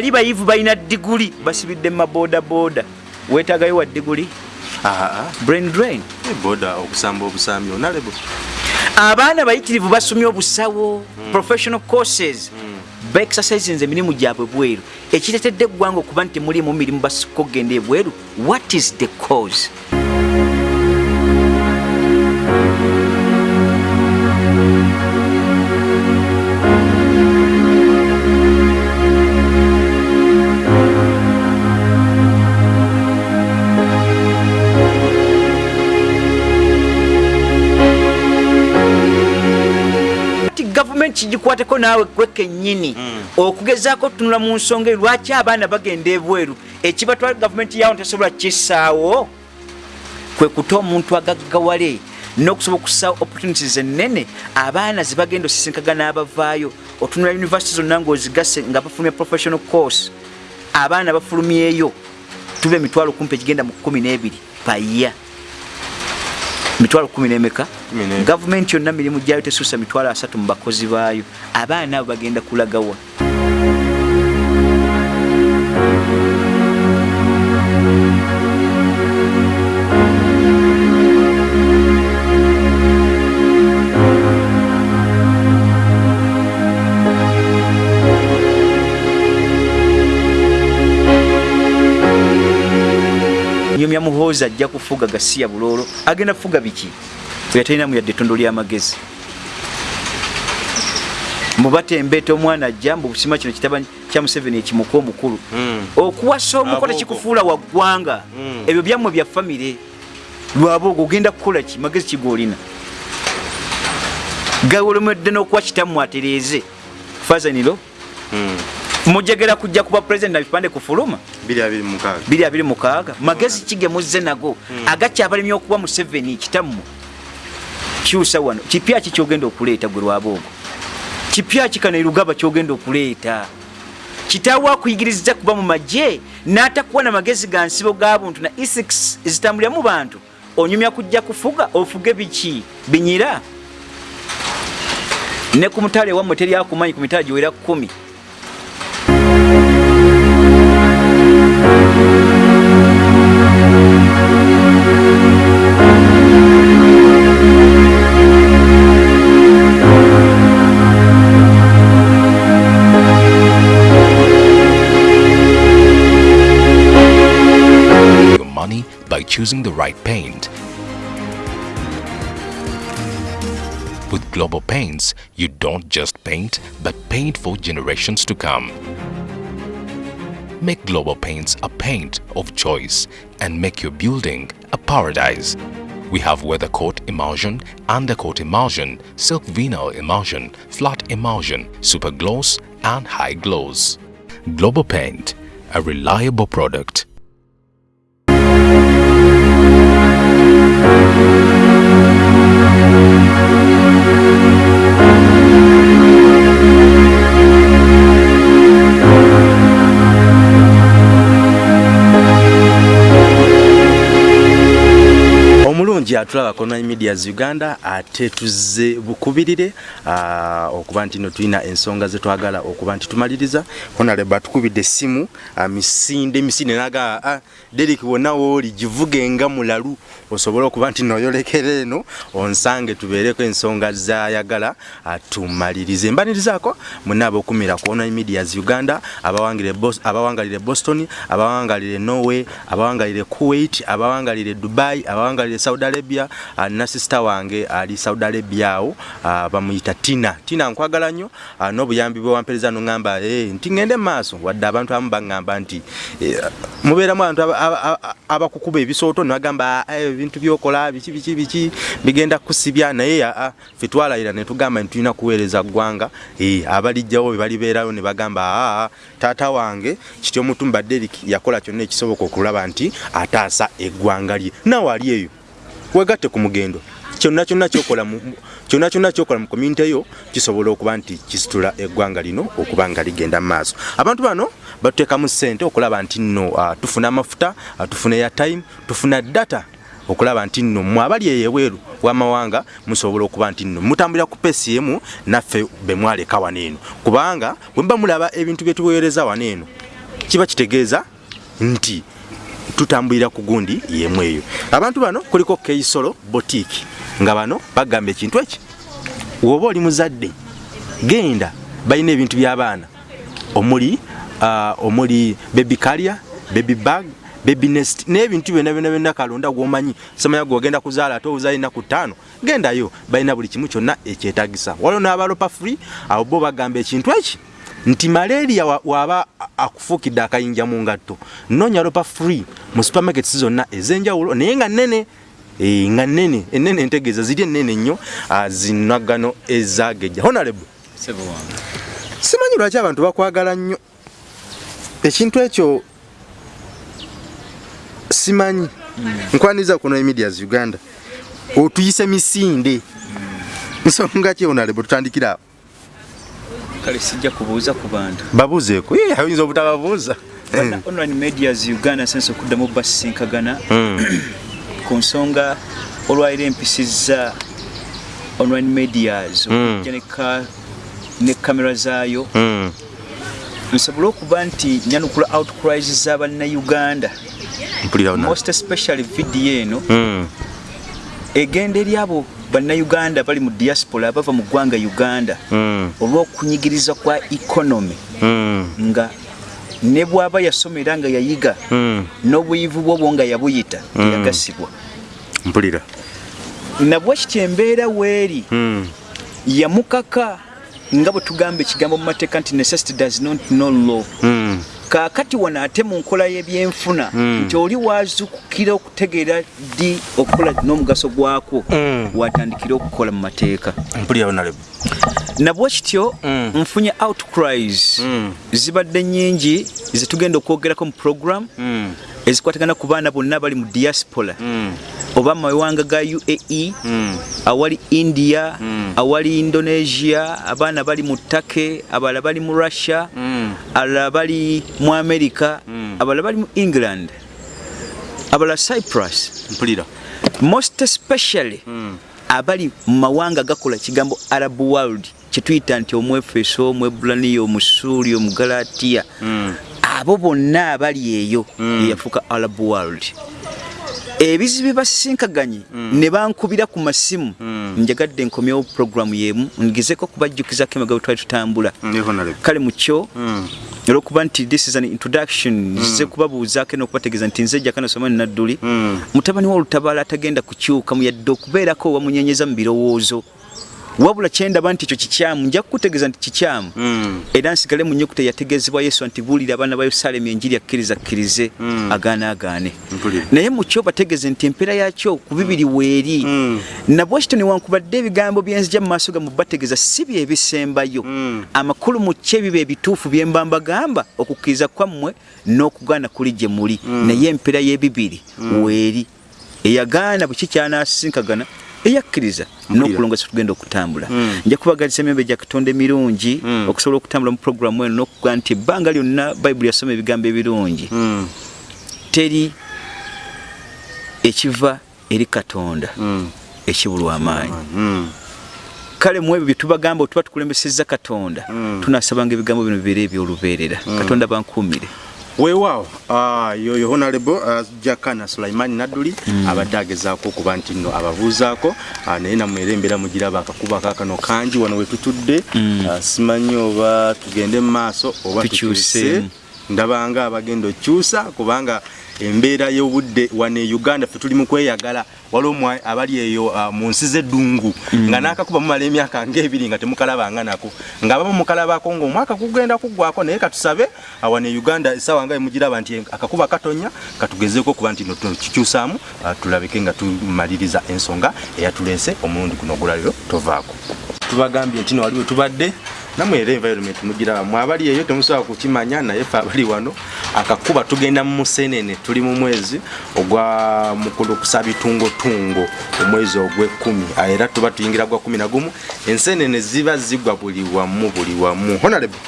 bali bayivu balina diguli. Basibidde mumaboodaboda weetagayo wa diguli? Brain drain. Boda okusamba obusambi onalebo abaana bayitirivu basomye obusawo professional courses. Baexercisinze emirimu gyabwe bweru. Ekiretedde eggwanga okuba nti temulimu mirimu basika okgenda ebweru. What is the cause kigikwateko naawe gwe kennyini. Okugezaako otunula mu nsonga eyo lwaki abaana bagenda ebweru? Ekibatwala gavumenti yawo tesobola kisaawo? Kwe kuta omuntu agaggawale n'okusobola okusaawo opportunities ennene abaana zebagenda osisinkagana n'abavaayo. Otunula univesity zonna ng'ozigase nga bafulumya professional course. Abaana bafulumyeyo tuba emitwalo kumpi egigenda mu 12 paya mitwalo kumi n'emeka? Gavumenti yonna mirimu gyayo tesuusa mitwalo asatu mu bakozi baayo. Abaana abo bagenda kulagawa muhoozi ajja kufuga gasiya buloolo. Agenda kufuga biki? Oyo talinamu yadde ettondo ly'amagezi mubatembeeta omwana ajja mbu busima kino kitaba kya museveni ekimuka omukulu. Mm. okuwasa omuko tekikufuula wa ggwanga. Mm. ebyo byammwe bya famire. Lwaboogo ogenda kukola ki? Magezi kigoolina. Gawolemedde n'okuwa kitammwe atereeze. Fazaniro mujegera kujja kuba pulezidenti na bipande kufuluma biri abiri mukaaga biri abiri mukaaga magezi kigemuzze nago. Agakyabalemya okuba museveni kitammwe kyusa wano. Kipya ki kyogenda okuleeta gwe lwaboogo kipya ki kano erugaba kyogenda okuleeta? Kitaawo akuyigiriza kuba mu magye n'atakuwa na magezi ga nsibo ga buntu na isics ezitambulira mu bantu. Onyumya kujja kufuga ofuge biki? Binyira? Ne ku mutale wammwe teri akumanyi ku mitala giwera kumi by choosing the right paint. With Global Paints, you don't just paint, but paint for generations to come. Make Global Paints a paint of choice and make your building a paradise. We have weathercoat emulsion, undercoat emulsion, silk vinyl emulsion, flat emulsion, super gloss, and high gloss. Global Paint, a reliable product. Omulungi atulaba online medias uganda ate tuzze bukubirire okuba nti no tulina ensonga zetwagala okuba nti tumaliriza. Honaleba atukubidde essimu misinde emisinde naga ah, derik wonna wooli givuge nga mulalu osobole okuba nti noyolekera eno onsange tubeereko ensonga zayagala tumalirize. Mbanirizaako muna abokumira ku online medias uganda abawangalire boston abawangalire norway abawangalire kuwait abawangalire dubai abawangalire saudi arabia uh, na sista wange ali saudi arabia awo uh, bamuyita tina. Tina nkwagala nnyo uh, n'obuyambi bwe wampereza noŋŋamba hey, nti ŋŋende mu maaso. Wadde abantu abamu baŋŋamba nti eh, mubeeramu abantu aba- aba- aba- abakukuba ebisooto. Ne bagamba "Ah, ebintu byokola biki biki biki bigenda kusibya naye aa ffe twalayira ne tugamba nti tulina kuweereza ggwanga eh, abalijjawo be balibeerayo ne bagamba aa taata wange kityo mutumba derik yakola kyonna ekisoboka okulaba nti ataasa eggwanga lye. Naawe ali eyo wegatte ku mugendo. Kyonna kyonna kyokola kyonna kyonna kyokola mu community eyo kisobola okuba nti kisitula eggwanga lino okuba nga ligenda mu maaso. Abantu bano batuteekamu ssente okulaba nti nno uh, tufuna amafuta uh, tufuna airtime tufuna data okulaba nti nno. Mmwe abali eyebweru w'amawanga musobola okuba nti nno. Mutambulira ku peesi emu naffe be mwaleka wano eno. Kubanga bwe muba mulaba ebintu bye tuweereza wano eno kiba kitegeeza nti tutambulira ku gundi yemu eyo. Abantu bano kuliko keisolo botiki nga bano bagamba ekintu eki? Woba oli muzadde genda balina ebintu by'abaana. Omuli uh, omuli baby carrier baby bag baby nest n'ebintu byonna byonna byonna kalonda gwomanyi. Samanya gwogenda kuzaala ate obuzaala ennaku ttaano gendayo balina buli kimu kyonna ekyetagisa waliwo n'abalopa free abo bo bagamba ekintu eki nti malaria wa- waba akufuukidde akayinja mu ngatto. Noonya lopa free mu supermarkets zonna ez'enjawulo naye nga nnene Eh, nga nnene ennene entegeeza ziri ennene nnyo ah, zinagano ezagejja honorable. Simanyi lwaki abantu bakwagala nnyo? Ekintu ekyo simanyi. Nkwaniriza kuno emedias uganda. Otuyise misinde. Nsonga ki honorable? Tutandikira awo kale sijja kubuuza ku bantu babuuzeeko Ye, oyinza obutababuuza online medias uganda sense okuddamu basisinkagana Mm. ku nsonga olwaira empisizza online medias Mm. okujja ne ka- ne kamera zaayo Mm. nsobole okuba nti nyanukula outcries z'abannayuganda honorable. most especially vidiyo eno egenda eri abo bannayuganda bali mu diaspora abava mu ggwanga uganda Mm. olw'okunyigiriza kwa economy Mm. nga ne bw'aba yasomera nga yayiga Mm. n'obuyivu bwobwo nga yabuyita yagasibwa mpulira nabwe kityo embeera weeri Mm. yamukaka nga bwe tugamba ekigambo mu mateeka nti necessity does not know law Mm. Kaakati wano ate mu nkola y'ebyenfuna Mm. nti oli wazukukira okutegeera ddi okukola n'omugaso gwakwo Mm. watandikira okukola mu mateeka nabwe kityo Mm. nfunye outcries zibadde nyingi zetugenda okwogerako mu program. Ezikwatagana ku baana bonna bali mu diaspora Mm. oba mu mawanga ga uae Mm. awali india Mm. awali indonesia abaana bali mu take abalala bali mu russia abalala bali mu america abalala bali mu england abalala cyprus mpulira most especially abali mu mawanga gakola kigambo arab world kyetuyita nti omwefeso omwebulaniya omusuuli omugalatiya. Abo bonna abali eyo Mm. eyafuuka arab world ebizibu basisinkaganye ne bankubira ku masimu Mm. njagadde nkomyewo puroguramu yemu ngezeko kubajjukizako emega bwe twali tutambula honorable. kale mu kyo Mm. olwokuba nti this is an introduction nzize kubabuuzaako n'okubategeeza nti nze jjaka nasoma nadduli Mm. mutabani wa olutabaala atagenda kukyuka muyadde okubeerako wamunyenyeza mu birowoozo wabula kyendaba nti ekyo kikyamu nja kukutegeeza nti kikyamu. Mm. era nsigale mu nnyukuta eyategeezebwa yesu nti buulira abaana ba yerusaalemu enjiri akkiriza akkirize Mm. agaane. Agaane naye mu kyo bategeeze nti empeera yakyo ku bibiri weeri. Mm. nabwe kityo newankubadde ebigambo byenzija mu maaso gamu bategeeza si bye bisembayo. Mm. amakulu mu kye biba ebituufu bye mba mbagamba okukkiriza kwammwe n'okugaana kuli gye muli. Naye empeera y'ebibiri weeri eyagaana bwe kikyanasinkagana eyakkiriza n'okulongoosa tugenda okutambula. Mm. nja kubagaliza emyembe gya katonda emirungi Mm. okusobola okutambula mu puroguramu eno n'okuga nti ebbanga lyonna bayibuli yasoma ebigambo ebirungi. Mm. teri ekiva eri katonda ekibulwa amaanyi. Kale mu ebyo bye tubagamba otuba tukulembesezza katonda tunasabanga ebigambo bino bibeere ebyolubeerera katonda bankuumire weewaawo ah, yoyo honorable uh, jakana sulaimani nadduli abadde agezaako okuba nti nno ababuuzaako ah, naye namwera embeera mugiraba akakuba kakano kangi wano wetutudde ah, simanyi oba tugende mu maaso oba Tukyuse. ndabanga abagenda okyusa kubanga embeera y'obudde wane uganda ffe tuli mu kweyagala. Waliwo abali eyo ah, mu nsi z'eddungu nga n'akakuba mumala emyaka ng'ebiri nga temukalabanga nako. Ng'abamu mukalabako ng'omwaka kugenda kuggwako naye katusabe ah, wane uganda essaawa nga emugiraba nti akakuba katonya katugezeeko okuba nti tukikyusaamu ah, tulabike nga tumaliriza ensonga eyatuleese omulundi guno ogulabiro tovaako. Tubagambye nti no waliwo tubadde namwe era environment mugiraba. Mwabali eyo temusobola kukimanya naye fe abali wano akakuba tugenda mu musenene. Tuli mu mwezi ogwa mukulu kusabitungotungo omwezi ogwekumi Ah, era tuba tuyingira gwa kumi na gumu. Ensenene ziba zigwa buli wamu buli wamu. Honorable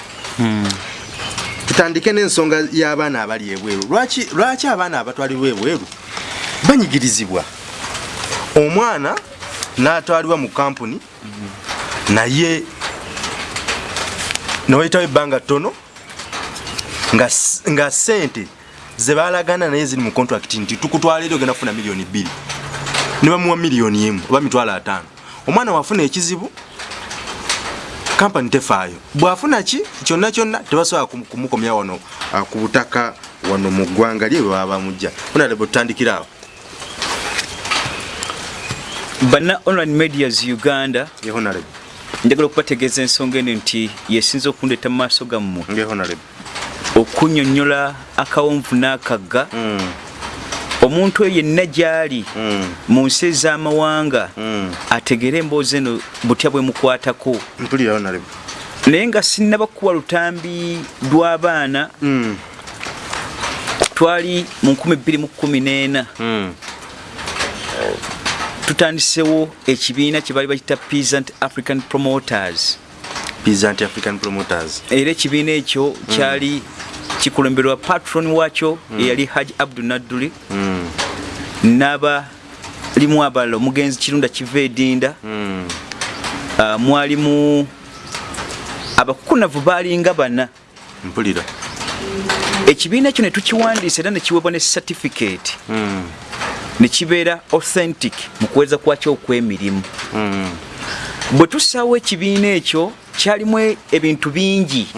tutandike n'ensonga y'abaana abali ebweru. Lwaki lwaki abaana abatwalibwa ebweru banyigirizibwa? Omwana n'atwalibwa mu kampuni naye newayitawo ebbanga ttono nga sente zebalagana naye ziri mu contract nti tukutwala eri ogenda kufuna miliyoni bbiri. Ne bamuwa miliyoni emu oba mitwalo ataano. Omwana wafuna ekizibu kampani tefaayo. Bwafuna ki? Kyonna kyonna tebasobola kumu- kumukomya wano ku butaka wano mu ggwanga lye bwe baba bamujja onalebe tutandikira awo. Bana online medias uganda ngehonalebe njagala okubategeeza ensonga eno nti yesinza okundeeta mu maaso gammwe okunyonnyola akawonvu n'akagga. Omuntu oyo yenna gy'ali mu nsi ez'amawanga ategere emboozi eno butya bwemukwatako mpulira honalebe naye nga sinnaba kuwa lutambi lw'abaana twali mu 2014 tutandisewo ekibiina kye bali bakita peasant african promoters. Peasant african promoters. Era ekibiina ekyo kyali kikulemberwa patron wakyo eyali haji abdu nadduli. N'abalimu abalala omugenzi kirunda kiva edinda. Ah, mwalimu abakukunavu baalinga bana. Mpulira. Ekibiina ekyo ne tukiwandiisa era ne kiweebwa ne certificate ne kibeera authentic mu kuweza kwakyo okw'emirimu. Bwe tussaawo ekibiina ekyo kyalimu ebintu bingi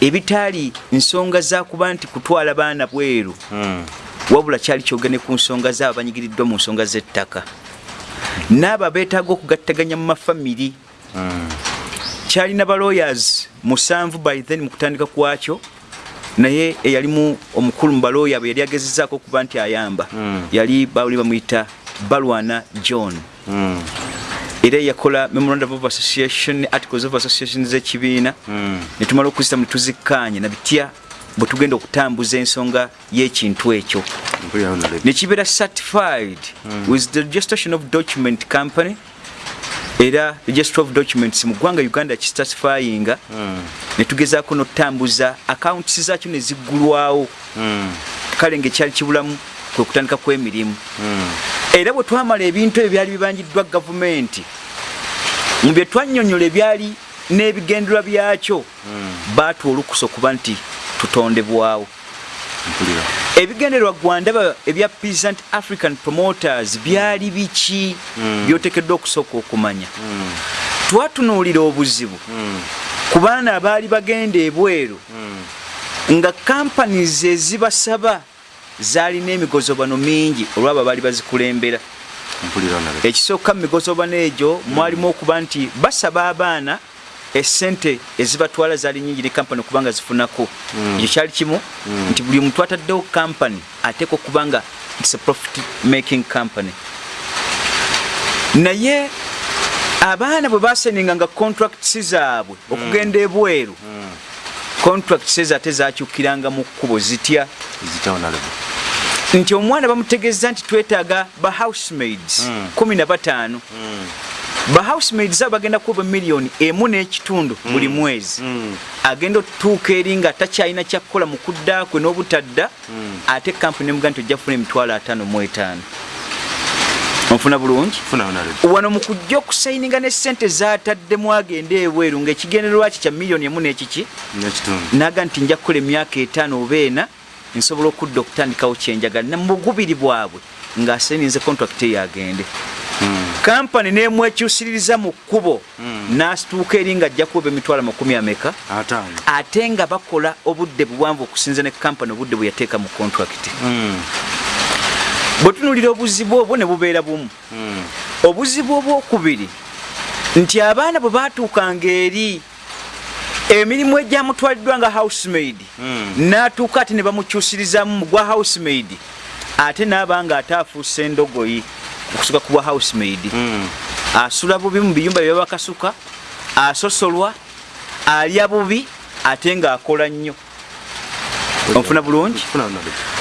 ebitaali nsonga za kuba nti kutwala baana bweru. Wabula kyali kyogene ku nsonga zaabo banyigiriddwa mu nsonga z'ettaka. N'abo abeetaaga okugattaganya mu mafamiri. Kyalina ba lawyers musanvu by then mu kutandika kwakyo naye eyalimu omukulu mu balooya bwe yali agezezaako okuba nti ayamba yali bali bamuyita balwana john. Era yakola memorandum of association articles of association z'ekibiina. Ne tumala okuzita mu tuzikkaanye na bitya bwe tugenda okutambuza ensonga y'ekintu ekyo. Ne kibeera certified with the registration of document company era registry of documents mu ggwanga uganda kicertifyinga ne tugezaako n'okutambuza accounts zaakyo ne ziggulwawo. Kale ngaekyali kibulamu kwe kutandika kw'emirimu. Era bwe twamala ebintu ebyo byali bibanjiddwa gavumenti mu bye twannyonnyola ebyali n'ebigendererwa byakyo baatuwa olukusa okuba nti tutondebwawo ebigendererwa gwandaba ebya peasant african promoters byali biki byotekeddwa okusooka okumanya? Twatunuulira obuzibu. Ku baana abaali bagenda ebweru nga companies ezibasaba zaalina emigozobano mingi olwabo baali bazikulembera. Ekisooka mu migozobano egyo mwalimu okuba nti basaba abaana esente ezibatwala zaali nyingi ne kampani okuba nga zifunako ekyo kyali kimu? Nti buli muntu ataddewo kampani ateeka okuba nga its a profit making company. Naye abaana bwe baseninga nga contracts zaabwe okugenda ebweru contracts ezo ate zakyukiranga mu kkubo zitya? Nti omwana bamutegeeza nti twetaaga ba housemaids kumi na bataano ba housemaids abo bagenda kuba miliyoni emu n'ekitundu buli mwezi. Agenda otutuuka eri nga takyalina kyakukola mu kudda kwe n'obutadda ate kampuni emuga nti ojja kufuna emitwalo ataano mu etaano. Onfuna bulungi? Wano mu kujja okusayininga ne sente zataddemu agenda ebweru ng'ekigendererwa ki kya miliyoni emu n'ekiki? Naga nti nja kukola emyaka etaano oba ena nsobola okudda okutandikawo kyenjagala ne mu bugubiri bwabwe ng'aseninze contract eyo agende kampani nemwekyusiririza mu kkubo n'asituuka eri nga ajja kuba emitwalo makumi ameka ate nga bakola obudde buwanvu okusinza ne kampani obudde bwe yateeka mu contract. Bwe tunulira obuzibu obwo ne bubeera bumu. Obuzibu obwokubiri nti abaana bwe baatuukanga eri emirimu egyamutwaliddwa nga housemaid n'atuuka ate ne bamukyusirizamu mu gwa housemaid ate n'aba nga ate afuuse endogoyi okusuka ku bwa housemaid asula bubi mu biyumba bye babakasuka asosolwa alya bubi ate ng'akola nnyo. Onfuna bulungi?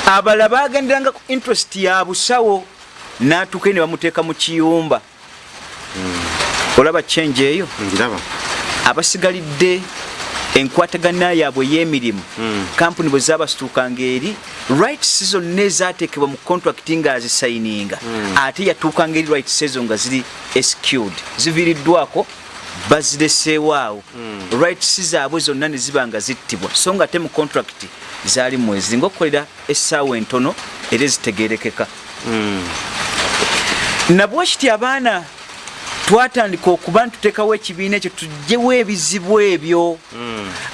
Abalala bagenderanga ku interest ya busawo n'atuuka ne bamuteeka mu kiyumba. Olaba change eyo? Abasigalidde enkwatagana yaabwe ey'emirimu. Kampuni bwe zabasituukanga eri rights zonna ezateekebwa mu contract nga azisayininga ate yatuukanga eri rights ezo nga ziri escud ziviiriddwako bazireseewaawo rights zaabwe zonna ne ziba nga zittibwa. So nga ate mu contract zaali mwezi ngaokukolera essaawa entono era ezitegerekeka nabwekiti abaana twatandika okuba ntuteekawo ekibiina ekyo tugyewo ebizibu ebyo.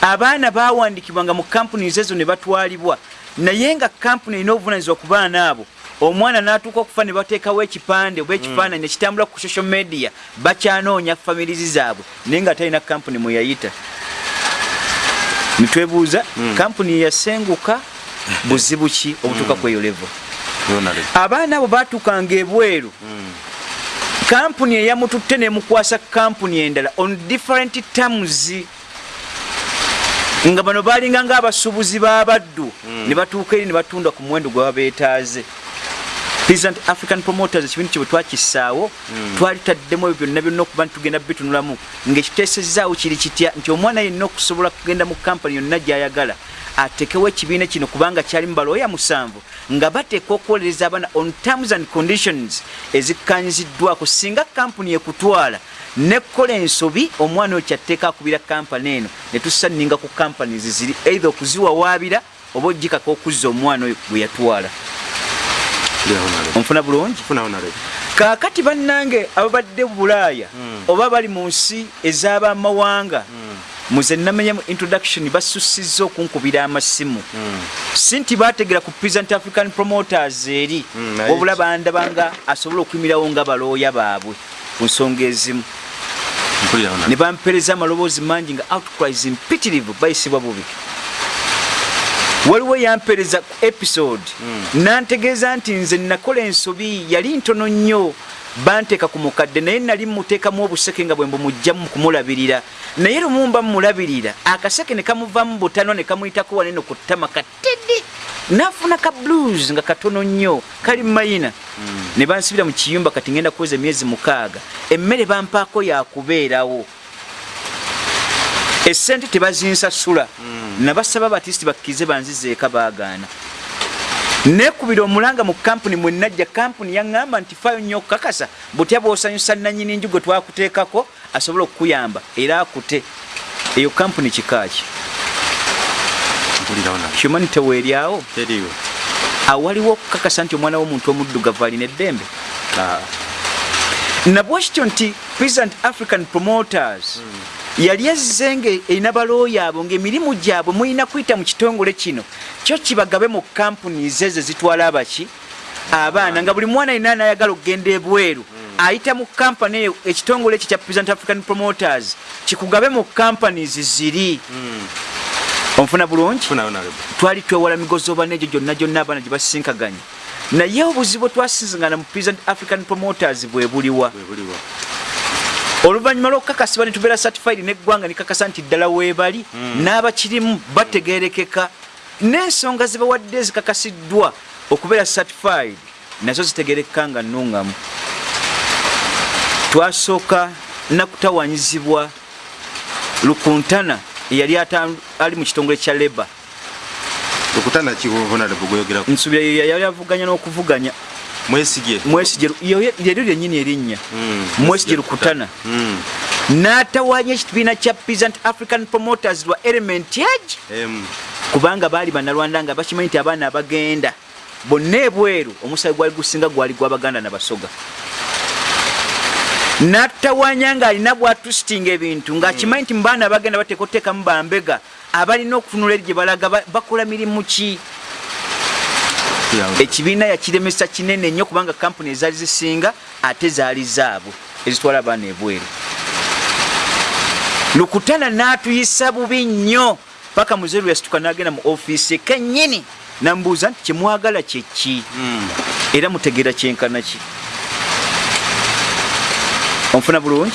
Abaana bawandikibwanga mu kampuniz ezo ne batwalibwa. Naye nga kampuni erina obuvunanyizibwa ku baana abo omwana n'atuuka okufa ne bateekawo ekipande oba ekifaananyi nekitambula ku social media bakyanoonya famirizi zaabwe. Naye nga talina kampuni mwe yayita. Nitwebuuza kampuni yeyasenguka buzibu ki obutuuka ku eyo levo abaana abo batuukanga ebweru kampuni eyamututte nemukwasa kampuni endala on different terms. Nga bano balinga nga abasuubuzi b'abaddu ne batuuka eri ne batunda ku muwendo gwe babeetaaze peasant african promoters ekibindo kye twakissaawo? Twali taddemu ebyo byonna byonna okuba nti tugenda bitunulamu. Ng'ekiteesezaawo kiri kitya? Nti omwana yenna okusobola kugenda mu kampani yonna gy'ayagala atekewo ekibiina kino kubanga kyali mu balooya musanvu nga bateeka okuwolereza abaana on terms and conditions ezikkanyiziddwako singa kampuni ekutwala nekkola ensobi omwana oyo kyatteeka akubira kampani eno ne tusanninga ku kampani ziziri eitha okuziwawaabira oba ogikaka okuzza omwana oyo gwe yatwala onfuna bulungi? Kaakati bannange ababadde bulaaya oba bali mu nsi ez'abamawanga muze namenyamu introduction basusiza okunkubira amasimu. Si nti bategera ku present african promoters eri wabula bandabanga asobola okuyimirawo nga balooya baabwe ku nsonga ezimu. Ne bampeereza amaloboozi mangi nga outcries impitirivu bayisibwa bubi waliwo yampeereza ku episode. Nantegeeza nti nze nakola ensobi yali ntono nnyo. Banteeka ku mukadde naye nali muteekamu obuseke nga bwe mbumugjamu kumulabirira. Naye lumu mba mumulabirira akaseke ne kamuvamu butano ne kamuyitako waneno ku ttama katidi nafuna ka blues nga katono nnyo kali mayina. Ne bansibira mu kiyumba kati ngenda kuweza emyezi mukaaga. Emmere bampaako yakubeerawo esente tebazinsasula. Nabasaba batisiti bakkirize banzizeeka baagaana. Nekubira omulanga mu kampuni mwenajja kampuni yaŋŋamba nti fayo nnyo okukakasa. Butya bwosanyusa nanyini nju gwe twakuteekako asobole okukuyamba era akute. Eyo kampuni kikaaki? Humanity weeryawo awaliwo okukakasa nti omwana w'omuntu omuddugavu alina eddembe? Nabwekityo nti present african promoters yali azze nga erina balooya abo ng'emirimu gyabwe mulina kuyita mu kitongole kino. Kyo kibagabe mu kampuniz ezo zitwala abaki abaana nga buli mwana alina nayagala okugenda ebweru ayita mu kampani eyo ekitongole ekyo kya present african promoters kikugabe mu kampanies ziri onfuna bulungi? Twali twewala migozi oba negyo gyonna gyonna abaana gye basisinkaganya naye obuzibu twasisinkana mu present african promoters bwe buliwa oluvannyuma lwokukakasibwa ne tubeera certified neggwanga nekakasa nti ddala weebali n'abakirimu bategerekeka n'ensonga ze bawadde zikakasiddwa okubeera certified nazo zitegerekeka nga nnuŋŋamu twasooka nakutawanyizibwa lukuntana eyali ali mu kitongole kya leba okutana kihonalegweyogera nsubira ye yali avuganya n'okuvuganya mwesigye mwesigye lyeryo lyennyini erinnya. Mwesigye lukutana n'atawanya ekibiina kya peasant african promoters lwa element age kubanga baali bannalwanda nga bakimanyi nti abaana abagenda. Bonna ebweru omusayi gwali gusinga gwali gwabaganda nabasoga natawanya ng'alina bwatusitinga ebintu ng'akimanyi nti mubaana abagenda bateeka oteekamu bambega abalina okutunula eri gye balaga ba- bakola mirimu ki ekibiina yakiremesa kinene nnyo kubanga kampuni ezaali zisinga ate zaali zaabwe ezitwala abaana ebweru. Lukutana n'atuyisa bubi nnyo paka muzeru yasituka n'agenda mu ofiisi kennyini namubuuza nti kyemwagala kyeki era mutegeera kyenkana ki? Onfuna bulungi?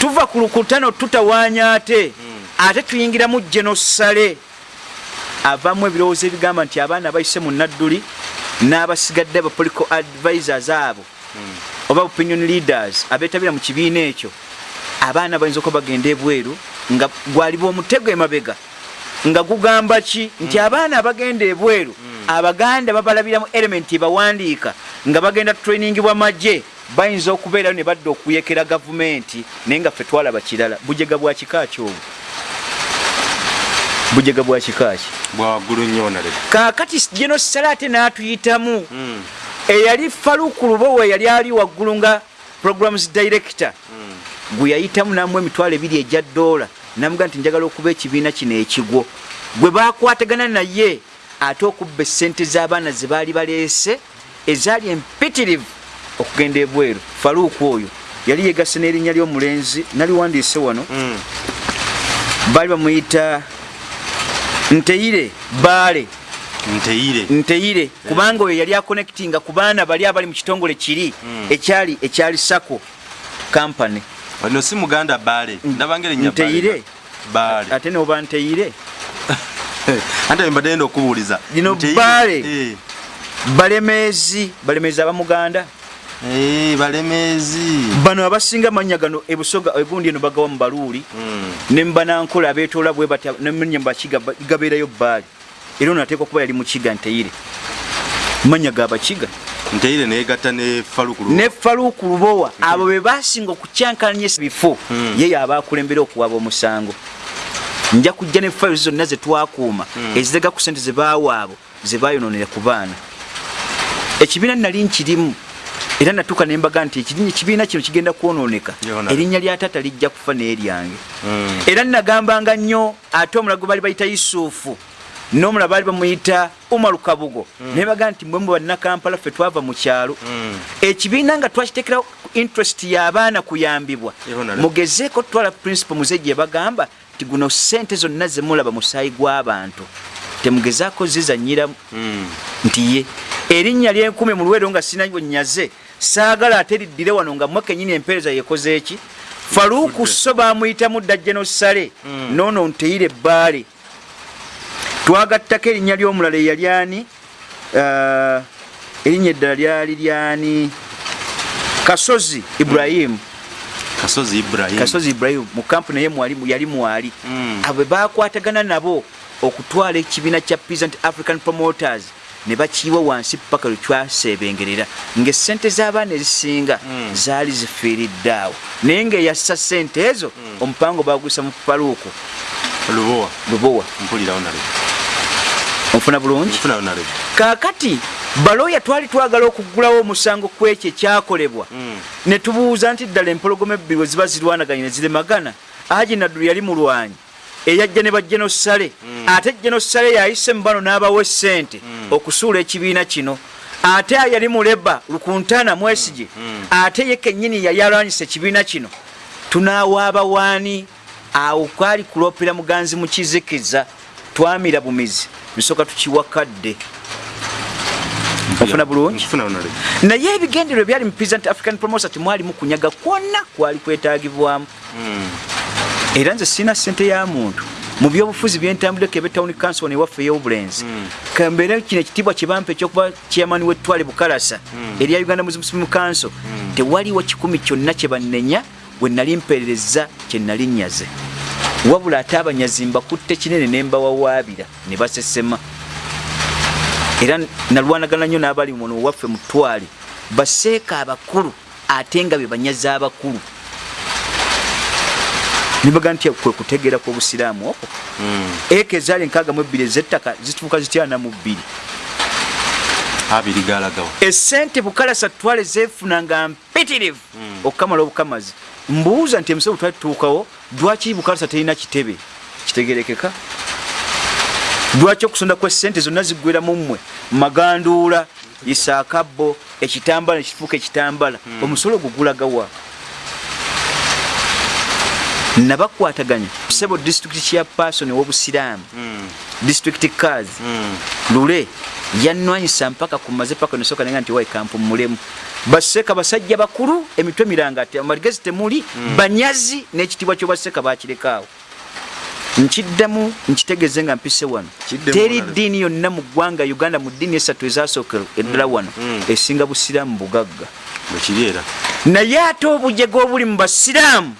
Tuva ku lukutano tutawaanya ate. Ate tuyingiramu genosale avamu ebirowoozo ebigamba nti abaana bayise mu nadduli n'abasigadde aba political advisors abo oba opinion leaders abeetabira mu kibiina ekyo abaana bayinza okuba bagenda ebweru nga gwaliba omutego emabega. Nga gugamba ki? Nti abaana abagenda ebweru abaganda babalabiramu elementi ebawandiika nga bagenda trainingibwa magye bayinza okubeerayo ne badda okuyekera gavumenti naye nga ffe twalaba kirala. Bujega bwa kika ki obwo bujega bwa kika ki bwawaggulu nnyo nale kaakati geno sala ate n'atuyitamu eyali faluku lubowe yali ali waggulu nga programs director. Gwe yayitamu namu emitwalo ebiri ejja ddoola namuga nti njagala okuba ekibiina kino ekigwo. Gwe bakwatagana naye ate okubba essente z'abaana ze baali baleese ezaali empitirivu okugenda ebweru. Faluuku oyo yali yegasse n'erinnya ly'omulenzi naliwandiise wano baali bamuyita nteire baale. Nteyire nteire. Kubanga oyo yali akonectinga ku baana bali abali mu kitongole kiri ekyali ekyali sako kampany ono si muganda baale. Ndabanga erinnya nteire. Baale. Ate noba nteire. Ante mbadde enda okubuuliza. Lino Nteire. Baale. Eh. balemeezi balemeezi abamuganda Balemeezi bano abasinga amannya gano ebusoga egundi eno bagawa mu baluuli. Ne mubanankola abeetoola bwe batya nemanya mubakiga ba- gabeerayo bbaali. Era ono ateekwa okuba yali mukiga nteire mannya gabakiga nteire neyegatta ne faluuku lubowa abo be basinga okukyankalanya ebifo ye yaba akulembera okuwaba omusango. Nja kujja ne fayiro zonna zetwakuuma ezirega ku sente zebaawa abo zebayononera ku baana. Ekibiina nali nkirimu era natuuka nembaga nti ekibiina kino kigenda kwononeka. Yona. erinnya lya taata lijja kufa n'eryange era nagambanga nnyo ate omulago baali bayita yusufu n'omulala baali bamuyita umaru kabugo. Naye baga nti mwe mu bannakampala ffe twava mu kyalo. Ekibiina nga twakitekerawo interest y'abaana kuyambibwa. Mugezeeko tutwala principal muze gye bagamba ti guno sente zonna zemulaba musaayi gw'abantu temugezaako zizanyira nti ye. Erinnya lyenkumi mu lwero nga sina nyaze saagala ate liddire wano nga mwe kenyini empeereza yekoze eki? Faluuku so bamuyitamu dda genosale noono nteire ebbaale. Twagattako erinnya ly'omulala eyali ani? Ah, erinnya eddala lyali lyani kasozi ibrahimu kasozi ibrahim. Kasozi ibrahimu mu kampuni mwali yali mwali. Mm. abo bakwatagana nabo okutwala ekibiina kya peasant african promoters ne bakiiwa wansi paka lwe twasebengerera. Ngaesente z'abaana ezisinga zaali zifiiridde awo. Naye ngaeyassa sente ezo omupango bagwisa mu paluuku. Lubowa. Lubowa. Mpulirawo nale onfuna bulungi? Kaakati balooya twali twagala okuggulawo omusango ku ekyo ekyakolebwa ne tubuuza nti ddala empologoma ebbiri we ziba zirwanaganye ne ziremagana aji naddulu yali mulwanyi eyajja ne bajjenosale ate jenosale yayise mu bano n'abawa essente okusuula ekibiina kino. Ate yali muleba lukuntana mwesige ate ye kennyini yali alwanyisa ekibiina kino. Tunaawaaba waani awo kwali kuloopera muganzi mu kizikiza twamira bumizi. Nsooka tukiwakadde. Ofuna bulungi? Naye ebigendererwa byali mu peasant african promosa temwalimu kunyaga kwonna kwali kwetagibwamu era nze sirina sente ya muntu. Mu byobufuzi byentambudeko ebe town council newaffe ey'obulenzi. Kambeere kino ekitiibwa kyebampa ekyokuba chairman w'ettwale bukalasa erya uganda muslim council. Tewaliwo kikumi kyonna kye bannenya bwe nali mpeerereza kye nali nyaze wabula ate abanyazi mbakutte kinene ne mbawawaabira ne basesema. Era nalwanagana nnyo n'abali muno waffe mu ttwale baseeka abakulu ate nga be banyazi abakulu nibaga nti kwe kutegeera kw'obusiraamu okwo? Eka ezaali enkaaga mu ebbiri ez'ettaka zituuka zityana mu bbiri. Esente bukalasa twale zeefunanga mpitirivu. Okukamala obukamazi. Mbuuza nti emisebo twali tutuukawo lwaki bukalasa terina kitebe? Kitegerekeka lwaki okusonda kwa sente zonna ziggwera mu mmwe? Maganduula isaakabbo ekitambala nekifuuka ekitambala. Omusolo gugulagawa nabakwataganya sebo district chairperson ow'obusiraamu district cars lule yanwanyisa mpaka kumaze paka nesoka nenga nti waikampu mulemu. Baseka basajja bakulu emitwe mirangati amaligezi temuli banyazi n'ekitibwa kyobaseka bakirekaawo nkiddamu nkitegeeze nga mpise wano. Teri wano. ddiini yonna mu ggwanga uganda mu ddiini esatu ezasookera eddala wano esinga busiraamu bugagga. Naye ate obujega obuli mu basiraamu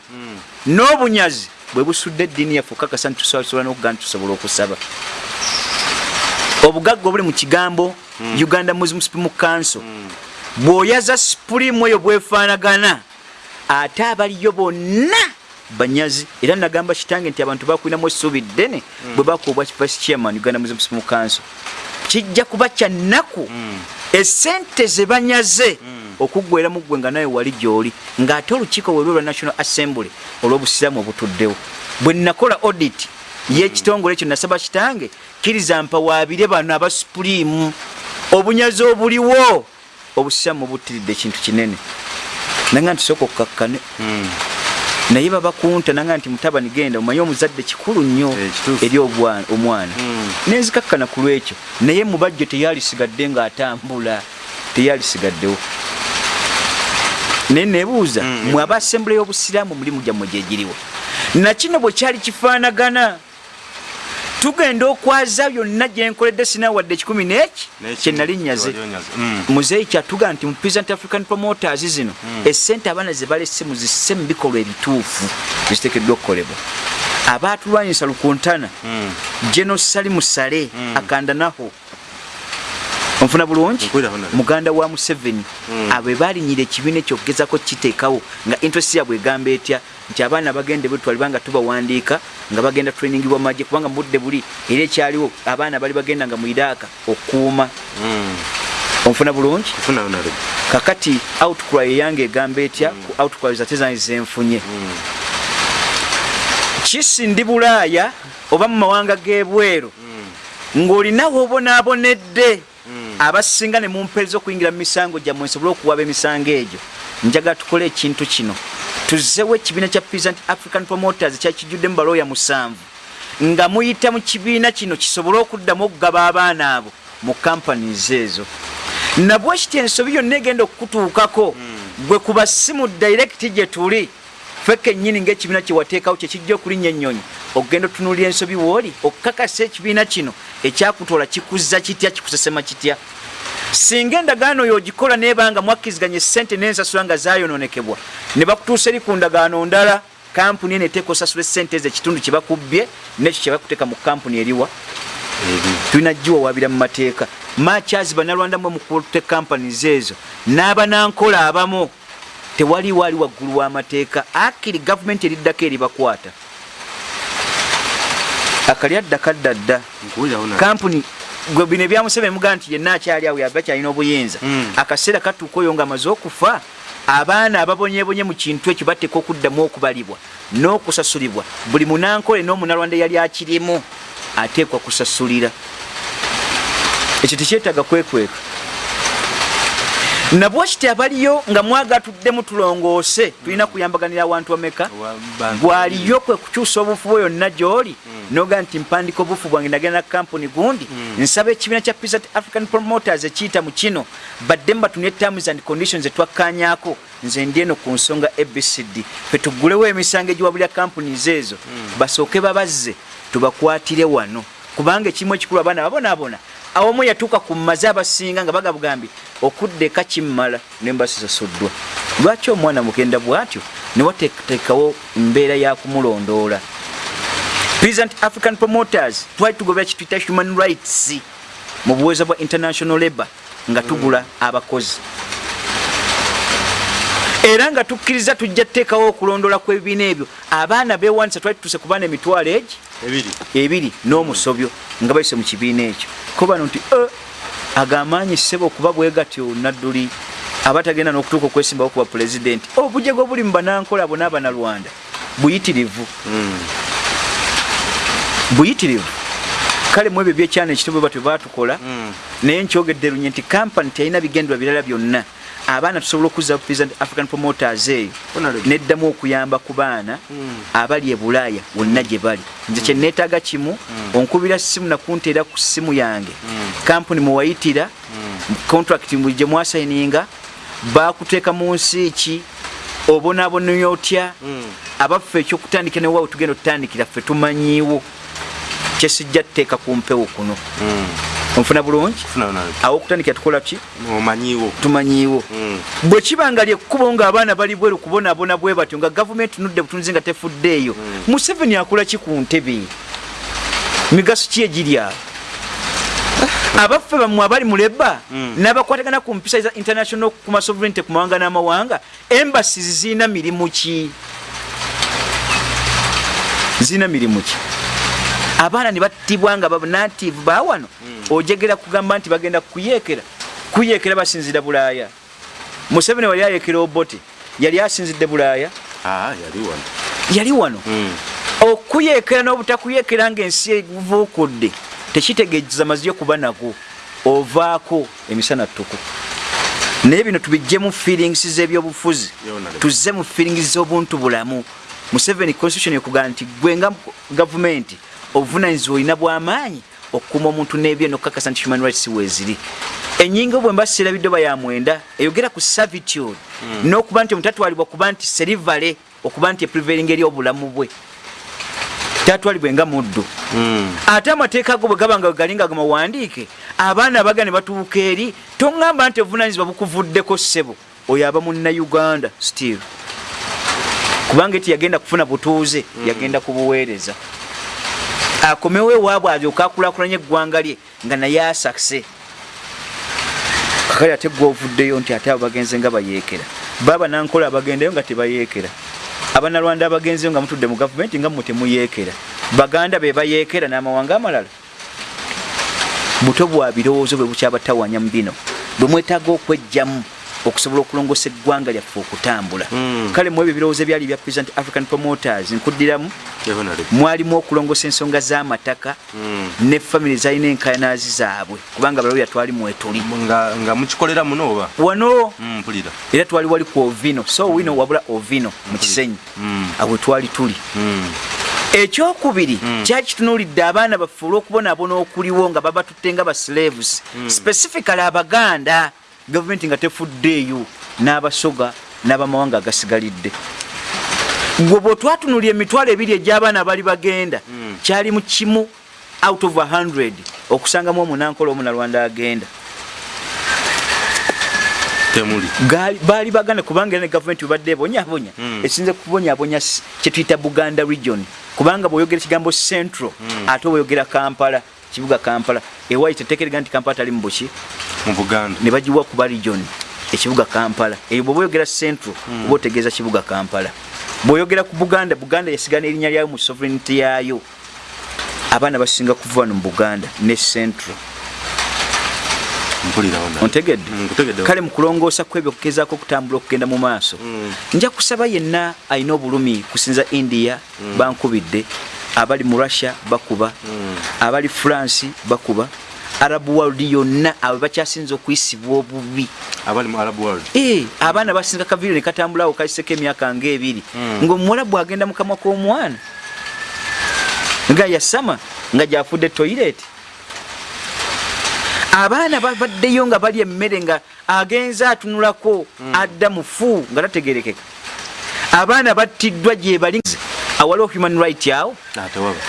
n'obunyazi bwe busudde eddiini yaffe okakasa nti tusobola n'okugaa nti tusobola okusaba. Obugagga obuli mu kigambo uganda muslim supreme council bw'oyaza supulimu eyo bwefaanagana ate abaliyo bonna banyazi era nagamba kitange nti abantu bakwinamu essuubi ddene bwe bakuobwa vice chairman uganda muslim supreme council. Kijja kuba kyannaku esente ze banyaze okuggwera mu ggwe nga nawe wali gy'oli ng'ate olukiiko bwe lwe lwa national assembly olw'obusiraamu obutuddewo. Bwe nakola audit y'ekitongole ekyo nasaba kitange kkiriza mpawaabire bano abasupuliimu obunyazi obuliwo obusiraamu buttiridde ekintu kinene. Nanga nti sooka okkakkane. Naye babakunta nanga nti mutabani genda omanye omuzadde kikulu nnyo Eh, eri omwana. Nenzikakkana ku lwekyo. Naye mubajjo teyalisigadde ng'atambula teyalisigaddewo naye nebuuza mwe aba asembule y'obusiraamu mulimu gyammwe gyegiriwa nakino bwe kyali kifaanagana. Tugenda okwaza byonna gyenkoledde sinawadde ekikumi n'eki? Kyenali nyaze muzeeyi kyatuga nti mu present african promoters zino esente abaana ze balese muzisse mu bikolwa ebituufu biziteekeddwa okukolebwa. Abaatulwanyisa lukuntana geno sali musale akandanaho onfuna bulungi? Muganda wa museveni abo balinyira ekibiina ekyo okugezako kiteekawo nga interest yabwe egamba etya? Nti abaana bagende betwalibwa nga tubawandiika nga bagenda training bwa magye kubanga mu budde buli era ekyaliwo abaana bali bagenda nga mu iraaka okuuma. Onfuna bulungi? Kakati outcry eyange egamba etya? Ku outcry zate zange zenfunye. Kisi ndi bulaaya oba mu mawanga g'ebweru? Ng'olinawo obonaabonedde abasinga ne mumpeereza okuyingira mu misango gyammwe nsobole okuwaba emisango egyo njagala tukole ekintu kino. Tuzzewo ekibiina kya present african promoters kyakijjudde mu balooya musanvu nga muyita mu kibiina kino kisobole okuddamu okugaba abaana abo mu companies ezo nabwe kiti ensobi yonna egenda okukutuukako gwe ku basimu direct gye tuli ffe kennyini ng'ekibiina kyewateekawo kyekijja okulinnya ennyonyi okugenda otunuulira ensobi wooli okukakasa ekibiina kino ekyakutoola kikuzza kitya kikusesema kitya? Singa endagaano oyo ogikola nebanga mwakkiziganya esente n'ensasula nga zayononekebwa ne bakutuusa eri ku ndagaano ndala kampuni eno eteeka osasula esente ezo ekitundu kye bakubbye nekyo kye bakuteeka mu kampuni eriwa. Tulina giwawabira mu mateeka. Makyazi banalwanda mwe mukute companies ezo n'abanankola abamu. Tewaliwo ali waggulu w'amateeka akiri gavumenti eriddako eribakwata akalyadda kaddadda. Kampuni gwe bino ebyamuseveni mugaa nti yenna akyali awo yaba kyalina obuyinza. Mm. akaseera katuuka oyo nga amaze okufa abaana ababonyebonye mu kintu ekyo bateeka okuddamu okubalibwa n'okusasulibwa. Buli munankole n'omunalwanda eyali akirimu ateekwa kusasulira. Ekyo tekyetaaga kwekweka nabwe kiti abaliyo nga mwagatuddemu tulongoose tulina kuyambaganira awantu ameka bwaliyo kwe kukyusa obufu bwe yonna gy'oli noga nti mpandika obufu bwange nagenda na kampuni gundi nsaba ekibiina kya Peasant african promoters ekiyita mu kino badde mbatunye terms and conditions etwakkanyako nze ndi eno ku nsonga abcd fe tuggulewo emisango egiwabulira companies ezo basooke babazze tubakwatire wano. Kubanga ekimu ekikulu abaana babonaabona awamu yatuuka ku maze abasinga nga bagabugambye okudda eka kimmala nembasisasuddwa lwaki omwana mugenda bw'atyo ne wateekawo embeera ya kumulondoola? Present african promoters twali tugobera kituyita human rights mu buweeza bwa international labor nga tugula abakozi era nga tukkiriza tujja tuteekawo okulondoola kw'ebibiina ebyo. Abaana beewanisa twali tutuse ku baana emitwalo egi? Ebiri. N'omusobyo nga bayise mu kibiina ekyo. Ko bano nti "Eh, agamaanyi ssebo okuba bwe gatyo nadduli. Abatagenda n'okutuuka okwesimbawo kuba pulezidenti. Obujego buli mu banankola abo n'abanalwanda buyitirivu. Buyitirivu. Kale mu ebyo byekyana ekitobe batwe batukola naye nkyogedde lunye nti kampani teyalina bigendwa birala byonna abaana tusobola okuzza present african promoters eyo Honorable. neddamu okuyamba ku baana abali e bulaaya wonna gye bali. Nze kyeneetaaga kimu onkubira simu nakunteera ku simu yange. Kampuni muwayitira contract gye mwasayininga bakuteeka mu nsi ki obonaabonanya otya? Abaffe ekyokutandikira newawe tugenda otutandikira ffe tumanyiiwo. Kyesijja tuteeka ku mpewo kuno onfuna bulungi? Awo okutandikira tukola ki? Tumanyiiwo. Mm. bwe kiba nga lyekkubo ng'abaana bali bweru kubonaabona bwe batyo nga gavumenti nudde butunzi nga tefuddeeyo museveni akola ki ku ntebe? Migaso ki egiri awo abaffe bammwe abali mu leba n'abakwatagana ku mpisa za international ku masovereignty ku mawanga n'amawanga embassies zirina mirimu ki? Zirina mirimu ki abaana ne battibwa nga banative bawano ojegera kugamba nti bagenda kuyeekera kuyeekera basinzira bulaaya. Museveni wali ayeekera obote. Yali asinzidde bulaaya. Ah, yali wano. Yali wano. Mm. okuyeekera n'obutakuyeekera ng'ensi evuukudde tekitegeeza mazio kuba nago. Ovaako emisana ttuku naye bino tubijjemu feelings z'ebyobufuzi. Tuzze mu feelings z'obuntu bulamu. Museveni constitution ekugamba nti gwe nga gavumenti obuvunanyizibwa olina bw'amaanyi okukuuma omuntu n'ebye nokukakasa nti human rights weeziri enyingo bwe mba sirabidde oba ya mwenda eyogera ku servitude n'okuba nti omutatwalibwa kuba nti serivale okuba nti eprevailing eri obulamu bwe tatwalibwe nga muddu. Mm. ate amateeka go bwe gaba nga gali nga gamawandiike abaana abaga ne batuuka eri toŋŋamba nti obuvunanyizibwa bukuvuddeko ssebo oyo aba munnauganda still kubanga eti yagenda kufuna butuuze yagenda kubuweereza akomewo ewaabwe alyoka akulaakulanya eggwanga lye nga naye asakse. Kakali ate gwe ovuddeyo nti ate abo bagenze nga bayeekera. Baba nankola abagendeyo nga tebayeekera. Abanalwanda abagenzeyo nga mutudde mu gavumenti nga mmwe temuyeekera. Baganda be bayeekera n'amawanga amalala. Buto bwa birowoozo bwe bukyabatawanya mu bino. Bwe mwetaaga okwejjamu okusobola okulongosa eggwanga lyaffe okutambula. Mm. kale mu ebyo birowoozo ebyali bya present african promoters nkuddiramu mwalimu okulongosa ensonga z'amataka Mm. ne famire zalina enkayanaazi zaabwe kubanga balabya twali mwetuli. Nga mukikolera muno oba? Wano? Mm, mpulira. Era twali wali ku ovino. So wino wabula ovino mu kisenyi awe twali tuli. Ekyokubiri kyali kitunuulidde abaana baffe olw'okubonaabona okuliwo nga babatutte nga baslaves specifically abaganda gavumenti nga tefuddeeyo n'abasoga n'abamawanga agasigalidde. Gwe bwe twatunulya emitwalo ebiri egy'abaana bali bagenda kyali mu kimu out of 100 okusangamu omunankola omunalwanda agenda. Baali baganda kubanga era ne gavumenti webadde ebonyabonya Mm. esinze kubonyabonya kyetuyita buganda region. Kubanga bweoyogera ekigambo central ate bweoyogera kampala kibuga kampala ewayi tetekerega nti kampala tali mu buki mu buganda. ne bagiwa kuba region ekibuga kampala. Eyo bwoba oyogera central oba otegeeza kibuga kampala. Bw'oyogera ku buganda buganda yasigana erinnya lyayo mu sovereignty yaayo. Abaana basinga kuva wano mu buganda ne central. Ontegedde? Mm, nkutegedde. kale mu kulongoosa kwebyo kugezaako okutambula okugenda mu maaso. Mm. nja kusaba yenna alina obulumi kusinza india bankubidde abali mu russia bakuba abali france bakuba. Arab world yonna abo bakyasinza okuyisibwa obubi. Eh, abaana basinga kaviiro ne katambulawo kayiseko emyaka ngaebiri ng'omuwala bwagenda mu kamwa k'omwana. Nga yasama nga gyafudde toilet. Abaana bavaddeyo nga balya emmere nga agenza atunulako adda mufu nga tategerekeka. Abaana battiddwa gye bali awaliwo human right awo atewaba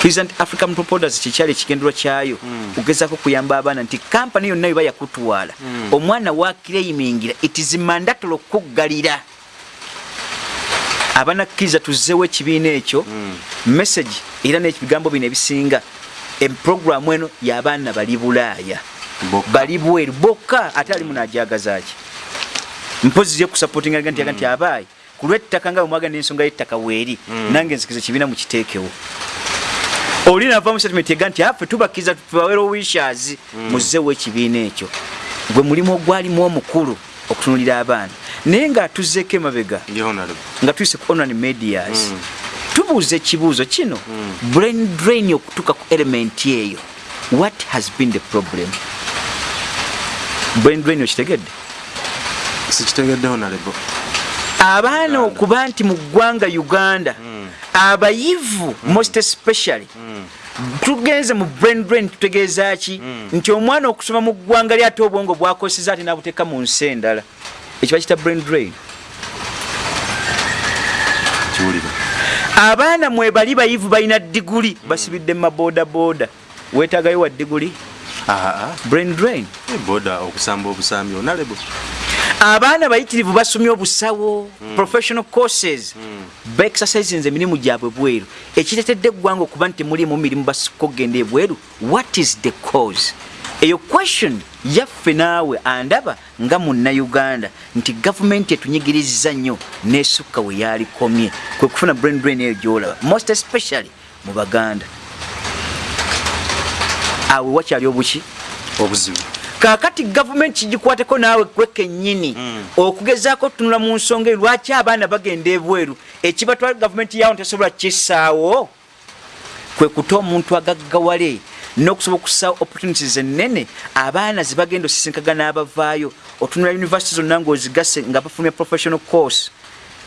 present african propoders kikyali ekigenderwa kyayo kugezaako kuyamba abaana nti kampani yonna yeba yakutwala omwana wakireimingira it is mandatory okukuggalira abanakkiriza tuzzeewo ekibiina ekyo message era n'ebigambo bino ebisinga eproguramu eno y'abaana bali bulaaya bali bweru bokka ate alimu najagazaki mpozi yekusappotinga nti yaga nti abaayi ku lw'ettaka nga bwemwagana ensonga y'ettaka weeri nange nzikiza ekibiina mukiteekewo oli nava mu statement ega nti affe tubakkiriza tubawera wishazi muzzeewo ekibiina ekyo. Gwe mulimu ogwalimu omukulu okutunulira abaana. Naye ng'atuzzeeko emabega nga tuyise ku online medias tubuuza ekibuuzo kino. Brain drain okutuuka ku element eyo. What has been the problem? Brain drain okitegedde? Sikitegedde honorable. Abaana okuba nti mu ggwanga uganda abayivu most especially tugenze mu brain drain tutegeeza ki? Nti omwana okusoma mu ggwanga ly ate obwongo bwakoseza ate nabuteeka mu nsi endala. Ekyo bakita brain drain. Kiwulire. Abaana mwe bali bayivu balina diguli basibidde mu maboodabooda wetagayo wa diguli? Aa brain drain. Boda okusamba obusambi onalebo abaana bayitirivu basomye obusawo professional courses. Baexercisinze emirimu gyabwe bweru. Ekiretedde eggwanga okuba nti temulimu mirimu basika okugenda ebweru what is the cause? Eyo question yaffe naawe andaba nga munnauganda nti gavumenti etunyigiriza nnyo nesukka we yalikomye kwe kufuna brain drain eyo gyolaba. Most especially mu baganda. Awe wakyali obuki? Obuzibu kakati gavumenti kigikwateko naawe gwe kennyini okugezaako tunula mu nsonga eyo lwaki abaana bagenda ebweru? Ekibatwala gavumenti yawo tesobola kisaawo kwe kuta omuntu agaggawale n'okusobola okusaawo opportunities ennene abaana zebagenda osisinkaga n'abavaayo otunula university zonna ng'ozigase nga bafulumya professional course.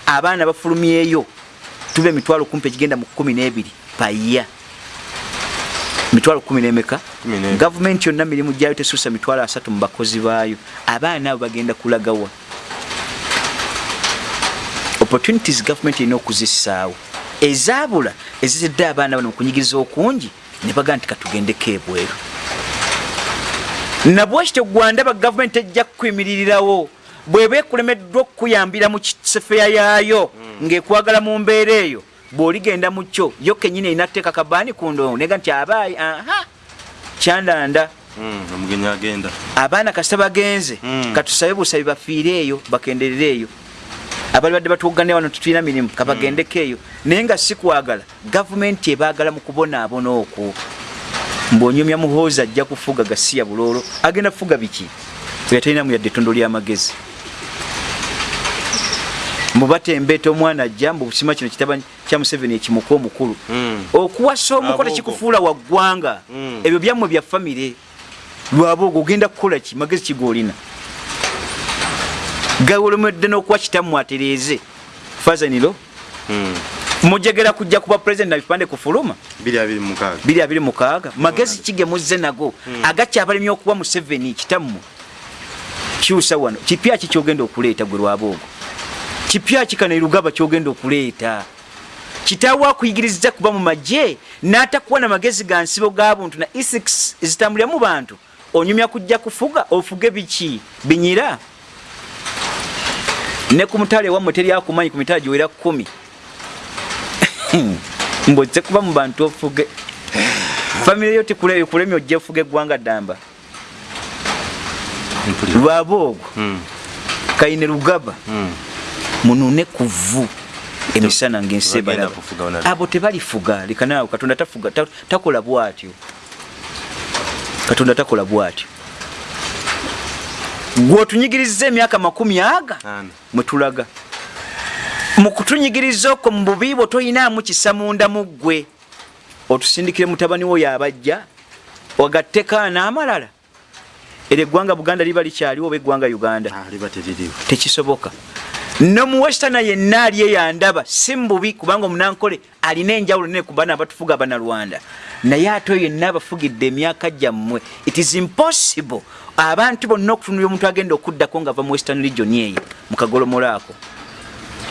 Abaana bafulumyeyo tuba emitwalo kumpi egigenda mu kumi n'ebiri paya mitwalo kumi n'emeka? Gavumenti yonna mirimu gyayo tesuusa mitwalo asatu mu bakozi baayo. Abaana abo bagenda kulagawa. Opportunities gavumenti erina okuzissaawo ezaabula ezizidde abaana bano mu kunyigiriza okungi ne bagaa nti katugendeko ebweru. Nabwekityo gwandaba gavumenti ejja kukuyimiririrawo bweba ekulemeddwa okukuyambira mu kisefeya yaayo ng'ekwagala mu mbeera eyo bw'oligenda mu kyo yo kenyini erina tteeka kabaani ku ndongo nega nti abaayi aha kyandanda. Mm, omugenyi agenda. Abaana kasita bagenze Mm. katusabe busabe bafiire eyo bakenderere eyo. Abali badde batuwogane wano tetulina mirimu kabagendeko eyo. Naye nga si kwagala gavumenti ebaagala mu kubonaabona okwo. Mbwonyomya muhoozi ajja kufuga gasiya buloolo agenda kufuga biki? Oyo talinamu yadde ettondo ly'amagezi mubatembeeta omwana ajja mbu busima kino kitaba kya museveni ekimuka omukulu. Mm. okuwasa omuko tekikufuula wa ggwanga Mm. ebyo byammwe bya famire lwabooga ogenda kukola ki? Magezi kigoolina. Gawolemedde n'okuwa kitammwe atereeze. Fazaniro Mm. mujegera kujja kuba pulezidenti na bipande kufuluma? Biri abiri mukaaga. Biri abiri mukaaga. Magezi kigemuzze nago. Agakyabalemye okuba museveni kitammwe kyusa wano kipya ki kyogenda okuleeta gwe lwaboogo kipya ki kano erugaba kyogenda okuleeta. Kitaawo akuyigiriza kuba mu magye n'atakuwa na magezi ga nsibo ga buntu na ethics ezitambulira mu bantu onyumya kujja kufuga ofuge biki? Binyira. Ne ku mutale wammwe teryakumanyi ku mitala giwera kumi. Mbozze kuba mu bantu ofuge. Famire yo tekulemya ojja ofuga eggwanga ddamba. Mpulira. Lwaboogo Mm. kayine lugaba Munune kuvu emisana Bagenda ngaensebalaba kufuga onalaba. abo tebalifuga lekanaawe katonda tafuga ta- takola bwatyo. Katonda takola bwatyo. Gweotunyigiriza emyaka makumi aga mwetulaga mu kutunyigiriza okwo mu bubi bwo toyinaamu kisa munda mu ggwe. Otusindikire mutabani wo yabajja wagatteko n'amalala era eggwanga buganda liba likyaliwo oba eggwanga uganda? Ah, tekisoboka no mu westana yenna ali eyandaba si mububi kubanga omunankole alina enjawulo nene ku baana abatufuga abanalwanda naye ate oyo yenna abafugidde emyaka gyammwe it is impossible abantu bonna okutunulira omuntu agenda okuddako nga ava mu western region eyo mu kagolomola ako.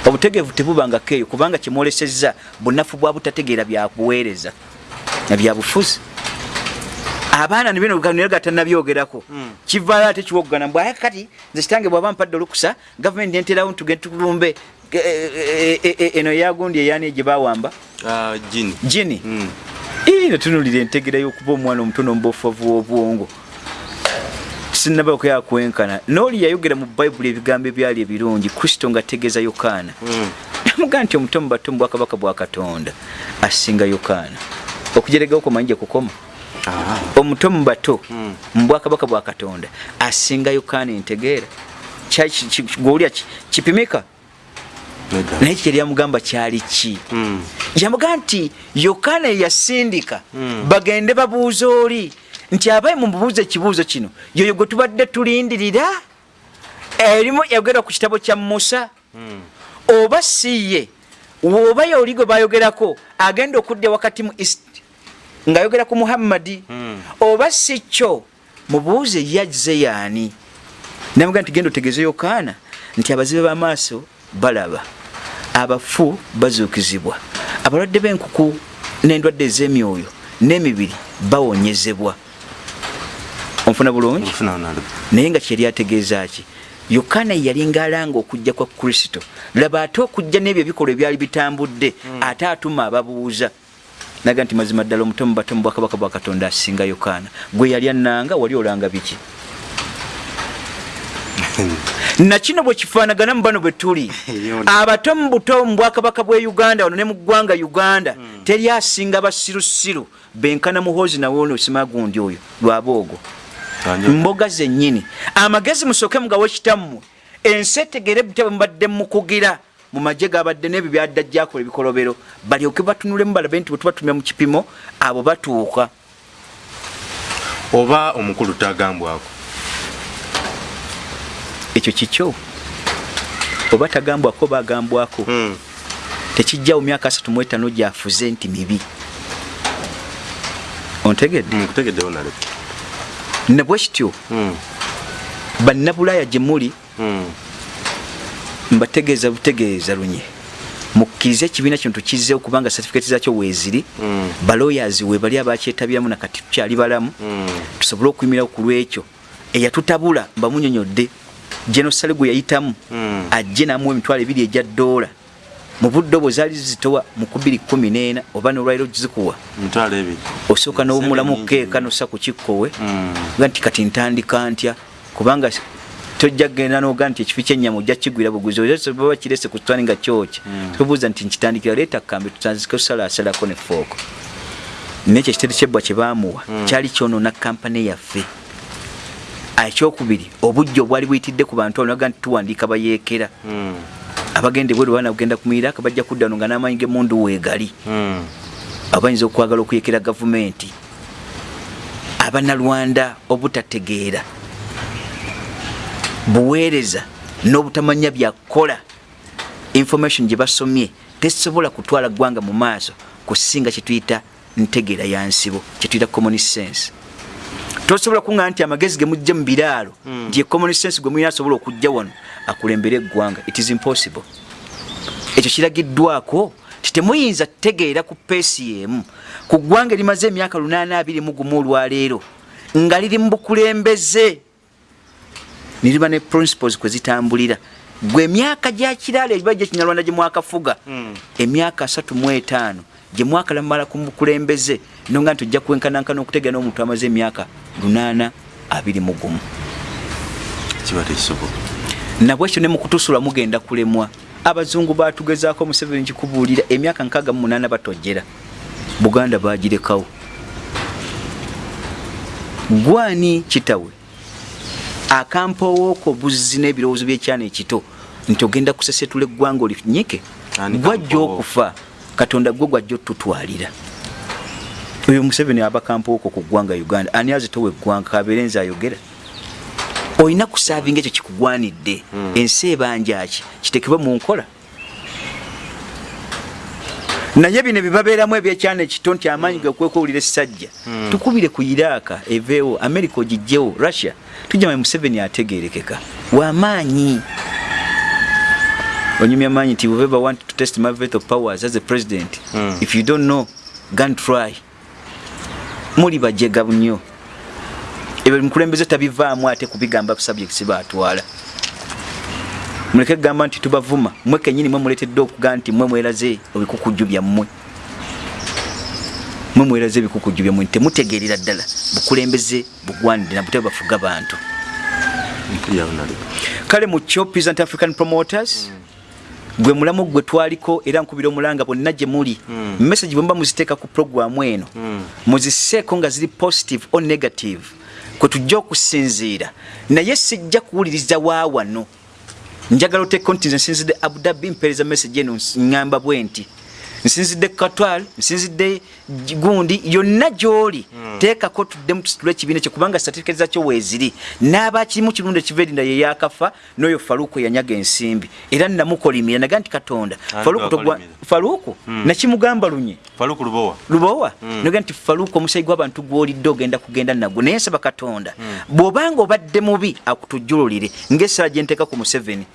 Obutegeevu tebubangako eyo kubanga kyemwolesezza bunafu bwa butategeera byabuweereza na byabufuzi abaana nibino naye gatanabyogerako kivaayo ate kiwoggana mbw aya kati nze kitange bwaba mpadde olukusa gavumenti enterawo tugende tulumbe e- e- e- eno eyagundi eyani gye bawamba Ah, jini jini Mm. ii netunulira entegera y'okuba omwana omutono mubofavu w'obwongo. Sinabako yakwenkana nooli yayogera mu bayibuli ebigambo ebyali ebirungi kristo ng'ategeeza yokaana. Mm. namugaa nti omuto mu bato mu bwakabaka bwa katonda asinga yokaana. Okujeregawo komanyi gye kukoma. Omuto mu bato mu bwakabaka bwa katonda asinga yokaana entegeera gwolya ki- kipimika? Naye kye lyamugamba kyali ki? Mm. yamuga nti yokaana yeyasindika Mm. bagende babuuza oli nti abaye mumubuuza ekibuuzo kino yoyo gwe tubadde tulindirira? Erimu yayogera ku kitabo kya musa. Mm. oba si ye woba yoli gwe bayogerako agenda okudda wakati mu ng'ayogera ku muhammadi Mm. oba si kyo? Mubuuze yazze yaani? Namuga nti genda otegeeze yokaana nti abazibe b'amaaso balaba abafu bazuukizibwa abalwadde b'enkuku n'endwadde ez'emyoyo n'emibiri bawonyezebwa. Onfuna bulungi? Naye nga kyeri ategeeza ki? Yokaana yalinga alanga okujja kwa kristo. Laba ate okujja n'ebyo ebikolwa ebyali bitambudde ate atuma ababuuza naga nti mazima ddala omutomu batomu bwakabaka bwa katonda asinga yokaana. Gwe yali annanga wali olanga biki? Nakino bwe kifaanagana mu bano bwe tuli. Abato mu buto mu bwakabaka bwe uganda wano ne mu ggwanga uganda teri asinga basirusiru benkana muhozi nawe ono simagundi oyo lwaboogo Wanjo- mboga zennyini. Amagezi musooke mugawe kitammwe. Ensi etegere butya bwe mubadde mukugira mu magye gabadde n'ebyo byadda gyakola ebikolobero balyoke batunulemu balabe nti bwe tubatumya mu kipimo abo batuuka oba omukulu tagambwako ekyo kikyo oba tagambwako oba agambwako Mm. tekijjawo myaka asatu mu etaano gyafuze nti mibi ontegedde Mm, honorable. nabwe kityo Mm. bannabulaaya gye muli. Mbategeeza butegeeza lunye mukkirize ekibiina kino tukizzeewo kubanga satifiketi zakyo weeziri Mm. balawyers we bali abakyetabyamu nakati tukyali balamu Mm. tusobole okuyimirawo ku lwekyo eyatutabula mbamunyonyodde genosale gwe yayitamu Mm. ajje namuwa emitwalo ebiri egya ddoola mu budde obwo zaali zizitowa mu 214 oba nolwaliro gizikuwa ebiri. osooka n'omulamu keeka nyingi. nossa ku kikkowe Mm. ga nti kati ntandika ntya kubanga tojja kgenda noga nti ekifi kyenyama ojja kigwira buguzi baba kirese ku kitwani nga kyokya tubuuza nti nkitandikira leeta kambe tutandike osalaasalako ne fooko nekyo ekiteri kyebbwa kye baamuwa kyali kyonoona kampani yaffe. Ekyokubiri obujja obwali buyitidde ku bantu abaga nti tuwandiika bayeekera. Mm. abagenda ebweru baana kugenda ku miiraaka bajja kudda no nga n'amaanyi g'emundu weegali. Abayinza okwagala okuyekera gavumenti. Abanalwanda obutategeera buweereza n'obutamanya byakukola information gye basomye tesobola kutwala ggwanga mu maaso kusinga kyetuyita ntegeera ya nsibo kyetuyita common sense. Tosobola kuŋŋa nti amagezi ge mujja mu biraalo nti ye common sense gwe mulina asobola okujja wano akulembera eggwanga it is impossible. Ekyo kiragiddwako ti temuyinza kutegeera ku peesi yemu ku ggwanga erimaze emyaka 821 olwaleero nga liri mu bukulembeze niriba ne principles kwe zitambulira. Gwe emyaka gyakiraala ebiba gye kinyarwanda gye mwakafuga emyaka 35 gye mwakalamala ku bukulembeze nonga nti ojja kwenkanankana okutegeera n'omuntu amaze emyaka 821 Kiba tekisoboka. nabwekyo ne mukutusula mugenda kulemwa. Abazungu batugezaako museveni kikubuulira emyaka nkaaga mu munaana batojera buganda bagirekawo. Gwani kitawe akampawooko buzzi n'ebirowoozo by'ekyana ekito nti ogenda kusesetula eggwanga olinyike? Gwajja okufa katonda gwe gwajja otutwalira oyo museveni aba kampawooko ku ggwanga uganda ani azitowa eggwanga kabeere nze ayogera. Olina kusaavinga ekyo kikugwanidde ensi ebanjaki kitekebwe mu nkola naye bino byebabeeramu ebyekyana ekito nti amaanyi gekwekuwulira essajja. Tukubire ku iraaka eveewo america ogijjewo russia. Tujjama museveni ategerekeka wamaanyi onyumya maanyi nti whoever want to test my vet of powers as a president if you don't know gun try. Muli bajega nnyo ebyo mukulembeze tabivaamu ate kubigamba subjects batwala muleke kugamba nti tubavuma. Mwe kenyini mwe muletedde okuga nti mwe mweraze ebikukujju byammwe. Mwe mweraze ebikukujju byammwe. Temutegeerera ddala. Bukulembeze bugwanidde nabute bafuga bantu. Kale mu kyo present african promoters gwe mulamu gwe twaliko era nkubira omulanga bonna gye muli. Message bwemba muziteeka ku programu eno muziseeko nga ziri positive or negative. Kwe tujja okusinziira. Naye sijja kuwuliriza wa wano njagala oteeko nti nze nsinzidde abudabi mpeereza message eno ŋŋamba bwe nti nsinzidde katwal nsinzidde gundi yonna gy'oli. Teekako tuddemu tusitule ekibiina kyo kubanga satifiketi zakyo weeziri. N'abakirimu kirundi ekiva erinda ye yakafa n'oyo faluuku eyanyaga ensimbi. Era namukolimira naga nti katonda. Faluuku faluuku nakimugamba lunye? Lubowa. lubowa? Noga nti faluuku omusayi gw'abantu gw'olidde ogenda kugenda nagwo naye nsaba katonda. Bw'obanga obadde mubi akutujjululire ng'essala gye nteeka ku museveni.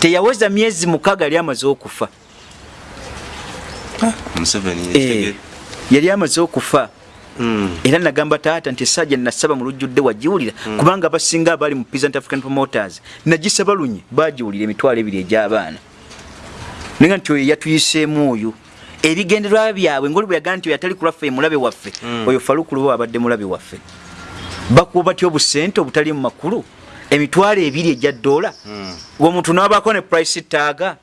Teyaweza myezi mukaaga yali amaze okufa. Yali amaze okufa. Mm. era nagamba taata nti esajja nasaba mu lujjudde wagiwulira. Kubanga abasinga abaali mu peasant african promoters nagisaba lunye bagiwulira emitwalo ebiri egy'abaana. Naye nti oyo yatuyiseemu oyo ebigenderwa byabwe ngoli bwe yagaa nti oyo atali kulwaffe mulabe waffe oyo falukuluba abadde mulabe waffe. Bakuba batya obusente obutali mu makulu? Emitwalo ebiri egya dola omuntu nabaako ne price taaga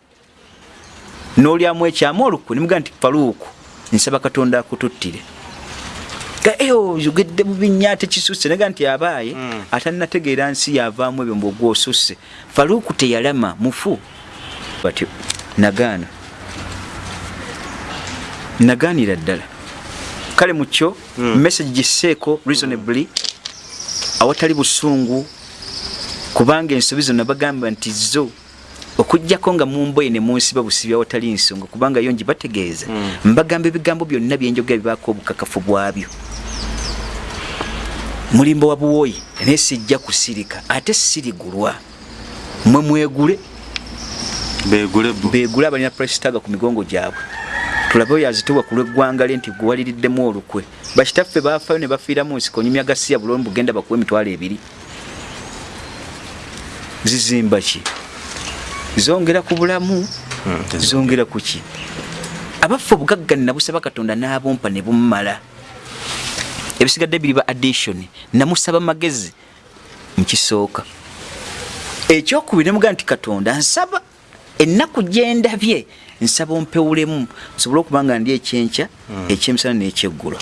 n'olyamu ekyamu olukwe nimugaa nti faluuku nsaba katonda akututtire. Ga, "Eh, oyogedde bubinya ate kisusse. Naga nti abaaye atanategeera nsi yavaamu ebyo mbwogwosusse faluuku teyalama mufu. Batyo nagaana. Nagaanira ddala. Kale mukyo message giseeko reasonably awatali busungu kubanga ensobi zonna bagamba nti zo okugjako nga mumboye ne munsiba busibi awatali nsonga kubanga yo ngibategeeza mbagamba ebigambo byonna byenjogera bibaako obukakafu bwabyo. Mulimbo wa buwoyi naye sijja kusirika ate sirigulwa. Mwe mwegule. Begule abalina presitaga ku migongo gyabwe. Tulabe oyo azitibwa ku lw'eggwanga lye nti gwewaliriddemu olukwe. Bakitaffe baafayo ne bafiira mu nsiko nyumya gasiya bulombi bugenda bakuwa emitwalo ebiri. Zizimba ki zongera ku bulamu zongera ku ki? Abaffe obugagga nabusaba katonda n'abumpa ne bummala. Ebisigadde biri ba addition namusaba magezi mukisooka ekyokubiri nemugaa nti katonda nsaba ennaku gyendabye nsaba ompewulemu nsobole okuba nga ndi ekyenkya ekyemisana n'ekyeggulo.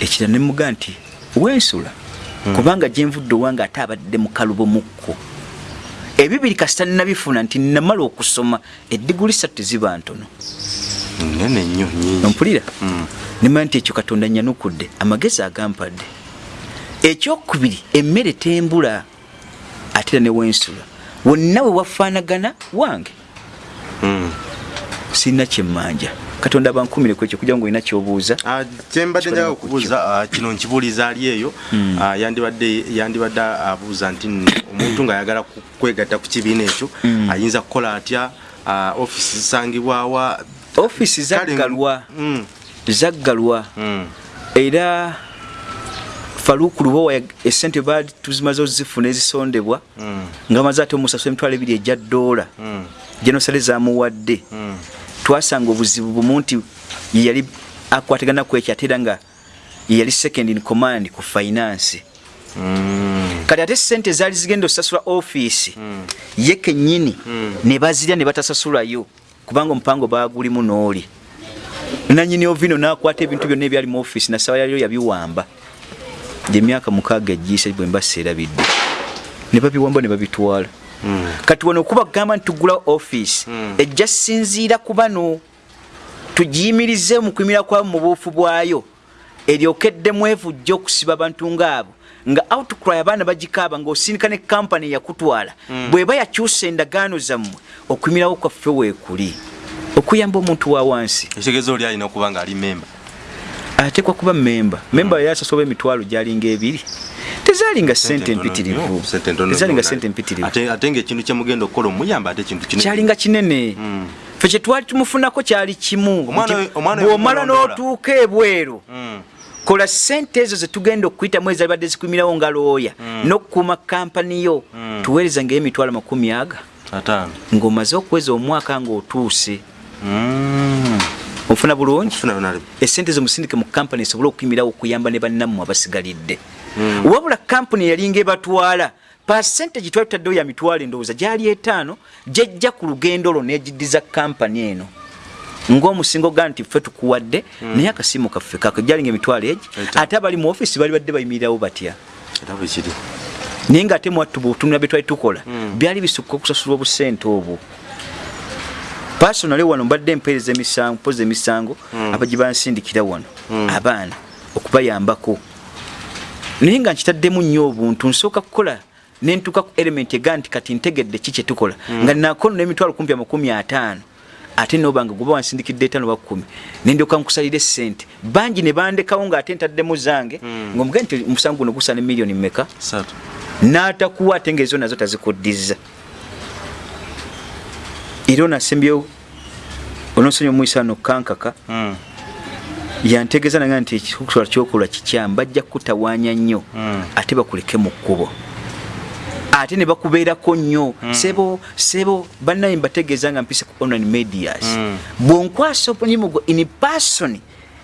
Ekira nemugaa nti wensula kubanga gyenvudde owange ate abadde mu kalubo mukko ebibiri kasita nabifuna nti namala okusoma eddiguli satu teziba ntono. Nene nnyo nyingi ompulira? Nimanya nti ekyo katonda nyanukudde amagezi agampadde. Ekyokubiri emmere tembula ate era newensula wonna we wafaanagana wange. Mm. sirina kyemmanja katonda abankumire ku ekyo kugira ngo olina kyobuuza. Ah, kyembadde njaga ku okubuuza ah, kino nkibuuliza ali eyo. Ah, yandibadde yandibadde abuuza nti omuntu ng'ayagala kwegatta ku kibiina ekyo ayinza kukola atya? Offisi zisangibwawa ofiisi Kale- zaggalwa. Mm, zaggalwa. Era faluuku lubowa esente baali tuzimaze ozifuna ezisondebwa. Nga maze ate omusasula emitwalo ebiri ejja ddoola. Genosale zamuwadde. Twasanga obuzibu bumu nti yeyali akwatagana ku ekyo ate era nga yeyali second in command ku finance. Mm. kati ate sente zaali zigenda osasula ofiisi ye kennyini ne bazirya ne batasasulayo kubanga omupango bagulimu n'oli. Nanyini ovino nakwata ebintu byonna ebyali mu ofiisi nasaba yaliyo yabiwamba. Gyemyaka mukaaga egiise bwe mbasa erabidde ne babiwamba ne babitwala kati wano okuba kugamba nti tugula ofiisi ejja sinziira ku bano tugiyimirize mu kuyimira kwabo mu buufu bwayo eryokeddemu evujja okusiba abantu ng'abo. Nga outcry abaana bagikaaba ng'osindika ne kampani yakutwala bw'eba yakyusa endagaano zammwe okuyimirawo kwaffe weekuli. Okuyamba omuntu wa wansi. Ekitegeeza oli alina okuba ng'ali memba ateekwa kuba memba memba yali asasoba emitwalo gyalinga ebiri tezaalinga sente empitirivu Sente tezaalinga empitirivu ate ng'ekintu kyemugenda okukola omuyamba ate ekintu kyalinga kinene. Fe kyetwali tumufunako kyali kimu. Bw'omala n'otuuka ebweru Mm. kola sente ezo zetugenda okuyitamu ezalibadde zikumirawo nga looya n'okukuuma kampani yo tuweereza ngayo emitwalo makumi aga. Ng'omaze okuweza omwaka ng'otuuse. Mm. ofuna bulungi? Esente zomusindike mu kampani esobole okuyimirawo okuyamba ne bannammwe abasigalidde wabula kampani yalinga ebatwala pasente gitwali tutaddewo ya mitwalo endowooza gyali etaano gyejja ku lugendo lwo negiddiza kampani eno. Ng'omusingo ga nti ffe tukuwadde naye akasimu kaffe kako gyalinga emitwalo egi ate abali mu ofiisi bali badde bayimirirawo batya? Naye ngaate mwattu bwetunula bye twali tukola byali bisukka okusasulwa obusente obwo. Pasonale wano mbadde mpeereza emisango mpoza emisango abaji bansindikira wano abaana okubayambako naye nga nkitaddemu nnyo obuntu nsooka kukola nentuuka ku element ega nti kati ntegedde ki kyetukola nga nakono n'emitwalo kumpi amakumi ataano ate nobanga goba wansindikidde etaano ba kkumi nendyoka nkusalira esente bangi ne bandekawo ng'ate ntaddemu zange ng'omugee nti omusango guno gusaana miliyoni mmeka? Satu. N'atakuwa ate ngaezo nazo tazikuddiza era onasembyewo onosonyi omuyisa no kankaka Mm. Yantegeeza nange nti ekikukola kyokola kikyamu bajja kukutawaanya nnyo Mm. ate bakuleke mu kkubo. Ate ne bakubeerako nnyo. Sebo sebo bannaye mbategeeza nga mpise ku online medias. Mm. bw'onkwasa omulimu gwo in person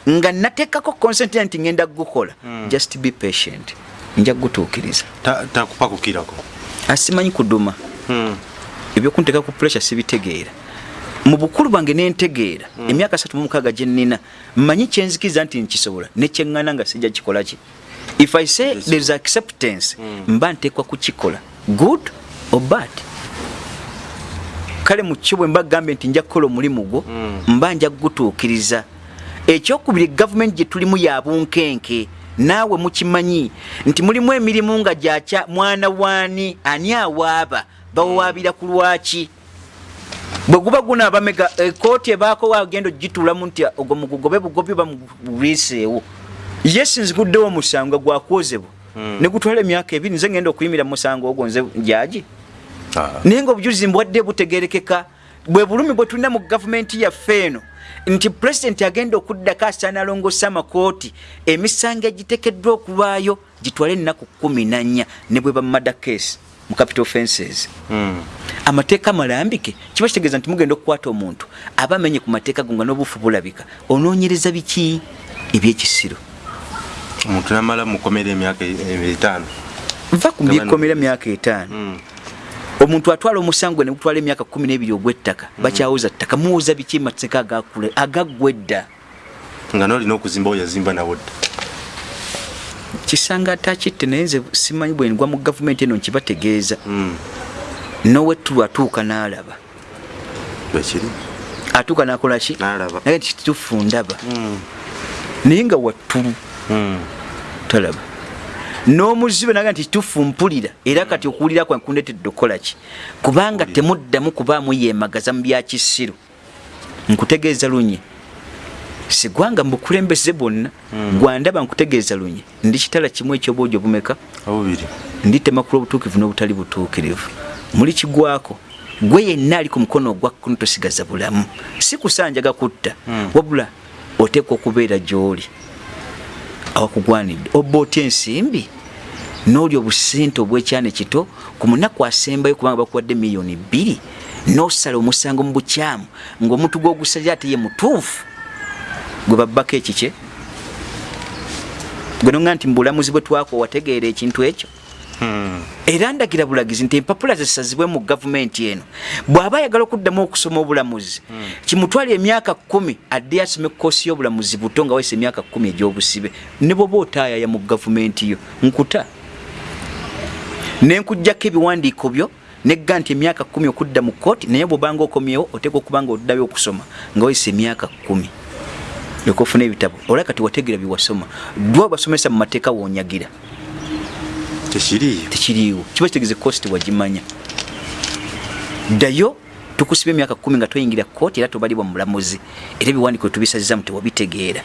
nga nateekako consent nti ngenda kugukola just be patient. Nja kugutuukiriza. Ta- takupakukirako? Asimanyi kuduma. Mm. ebyokunteeka ku pressure sibitegeera mu bukulu bwange nentegeera emyaka satu mu mukaaga gye nnina mmanyi kyenzikiriza nti nkisobola nekyeŋŋana nga sijja kikola ki? If i say Yes. there's acceptance mba nteekwa kukikola. Good or bad? Kale mu kyo bwe mba gambye nti nja kukola omulimu gwo mba nja kugutuukiriza. Ekyokubiri gavumenti gye tulimu ya bunkenke naawe mukimanyi nti mulimu emirimu nga gyakya mwana waani ani awaaba? Bawawaabira ku lwaki bwe guba gunaaba mega ekooti ebaako wagenda ogituulamu nti ogwo mugugobe bugobi bamuliiseewo ye sinziguddewo omusango gwakwozebwa ne gutwala emyaka ebiri nze ngenda okuyimira mu musango ogwo nze jagi Ah. naye nga obujulizi mbwadde butegerekeka bwe bulumi bwe tulina mu gavumenti yaffe eno nti pulezidenti agenda okuddako asaana alongose amakooti emisango egiteekeddwa okulwayo gitwale ennaku kumi na nnya ne bwe bamada case mu capital offenses Mm. amateeka malambike kiba kitegeeza nti mugenda okukwata omuntu aba amenye ku mateeka go nga n'obufu bulabika onoonyereza biki? Ebyekisiro. Omuntu namala mukomera emyaka e- etaano. Nva ku byekomera emyaka etaano. Mm. omuntu atwala omusango ne gutwala emyaka kumi n'ebiri ogw'ettaka bakyawuza ttaka muwuza biki? Mateeka agakule agaggwa edda nga nolina okuzimba oyazimba nawo dda kisanga atakitte naye nze simanyi bwe ngwa mu gavumenti eno nkibategeeza. Mm. nowetulu atuuka n'alaba. Atuuka n'akola ki? Naye nti kituufu ndaba Mm. naye nga wattulu. Mm. talaba n'omuzibe naga nti kituufu mpulira era kati okuwulira kwange kundetedde okukola ki? Kubanga temuddamu kubaamu yeemagaza mu byakisiru nkutegeeza lunye sigwanga mubukulembeze bwonna gwandaba nkutegeeza lunye ndi kitala kimu ekyobwojo obumeka? Obubiri. Ndi temakula obutuukivu n'obutali butuukirivu. Muli kigwako? Gwe yenna ali ku mukono ogwa kkono tosigaza bulamu. Si kusanjaga kutta. Wabula oteekwa okubeera gy'oli. Awakugwanidde. Oba otya ensimbi? N'oli obusente obw'ekyana kito ku munaku asembayo kubanga bakuwadde miliyoni bbiri. N'osala omusango mu bukyamu. Ng'omuntu gw'ogusalira ate ye mutuufu gwe babbako ekikye gwe nonga nti mu bulamuzi bwe twakwa wategeera ekintu ekyo? Mm. era ndagira bulagizi nti empapula zisazibwe mu gavumenti eno. Bw'aba ayagala okuddamu okusoma obulamuzi kimutwala emyaka kumi adde asome koosi y'obulamuzi buto nga wayisa emyaka kumi egy'obusibe. Ne bwoba otaayaya mu gavumenti yo nkuta. Nenkuggyako ebiwandiiko byo negga nti emyaka kumi okudda mu kooti naye bwobanga okomyewo oteeka okuba nga oddayo okusoma nga wayisa emyaka kumi leka ofuna ebitabo. Olwa kati wategeera byewasoma dwa basomesa mu mateeka wonyagira. Tekiriiyo tekiriiwo. Kiba kitegeeza kosi tewagimanya ddayo tukusiba emyaka kumi nga toyingira kooti era tobalibwa mu mulamuzi era ebiwandiiko tubisazizamu tewabitegeera.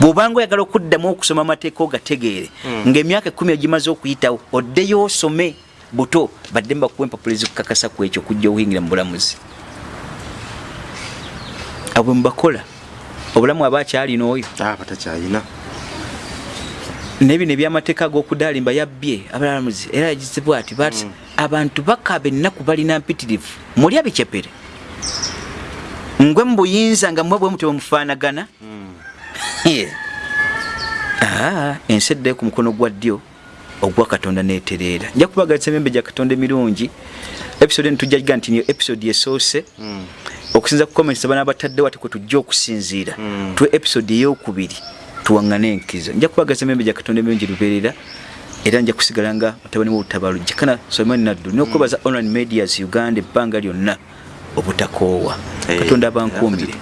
Bw'obanga oyagala okuddamu okusoma amateeka ogategeere ng'emyaka ekumi egimaze okuyitawo oddeyo osome buto badde mbakuwa empapula ezikukakasa ku ekyo okujja okuyingira mu bulamuzi. Abwe mubakola obulamu aba akyalina oyo? Aba takyayina nebino ebyamateeka ag'okudaalimba yabbye abalamuzi era yagizibwa ati bati abantu bakaba ennaku balina mpitirivu mulya bicepere ngwe mubuyinza nga mwe bwe mutwe mufaanagana? Ah, ensi eddayo ku mukono gwa ddyo ogwa katonda neetereera nja kubagaliza emyembe gya katonda emirungi episode eno tujja giga nti niyo episode esoose okusinza ku comments abana abataddewo ate kwe tujja okusinziira. Twe episode eyokubiri tuwaŋŋane enkizo. Nja kubagaza emyembe gya katonda emirungi lubeerera era nja kusigala nga mutabani w'olutabaalo jekana solomon naddu. N'okwebaza online medias uganda ebbanga lyonna obutakoowa katonda abankuumire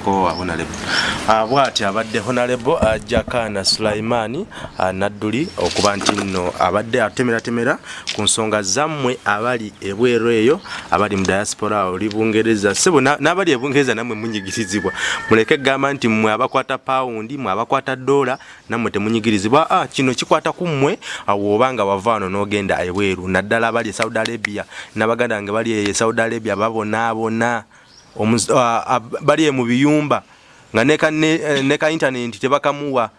bwati abadde honarebo jakana sulaimani ah, nadduli okuba nti nno abadde atemeratemera ku nsonga zammwe abali ebweru eyo abali mu diaspora oli bungereza sebo na- n'abali ebungereza nammwe munyigirizibwa. Muleke gamba nti mmwe abakwata pawundi mwe abakwata dola nammwe temunyigirizibwa. Ah, kino kikwata ku mmwe woba nga wava wano n'ogenda ebweru naddala abali e saudi arabia nabaganda nge bali e saudi arabia babonaabona ah, ah, bali mu biyumba nga ne ka, ka internet tebakamuwa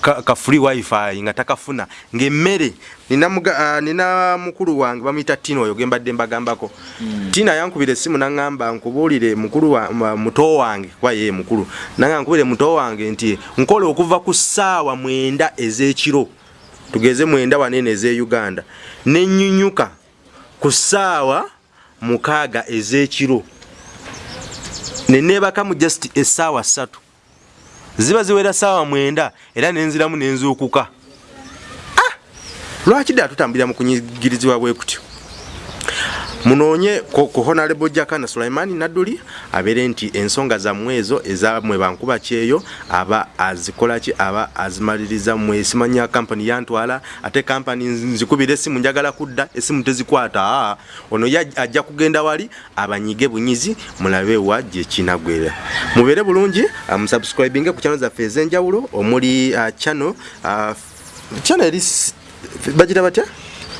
ka, free wifi nga takafuna. Ng'emmere nina, mukulu wange bamuyita tina oyo gembadde mbagambako. Mm. tina yankubira essimu naŋŋamba nkubuulire muto wange kuba yeye mukulu. Naga nkubire muto wange nti nkola okuva ku ssaawa mwenda ez'ekiro tugeze mwenda wanene ez'e uganda nenyunyuka ku ssaawa mukaaga ez'ekiro neneebaka mu just essaawa ssatu. Ziba ziwera ssaawa mwenda era nenziramu nenzuukuka ah! lwaki ddala tutambulira mu kunyigirizibwa bwe kutyo munoonye ku honorable jakana sulaimani nadduli abeere nti ensonga zammwe ezo ezamwe bankuba kyeyo aba azikolaki aba azimaliriza mmwe simanya kampani yantwala ate kampani nzikubira esimu njagala kudda esimu tezikwata. Ono ajja kugenda wali abanyige bunyizi mulabe wa gyekinagwera mubeere bulungi musubscribinge ku channel zaffe ez'enjawulo omuli uh, channel uh, channel eri bagira batya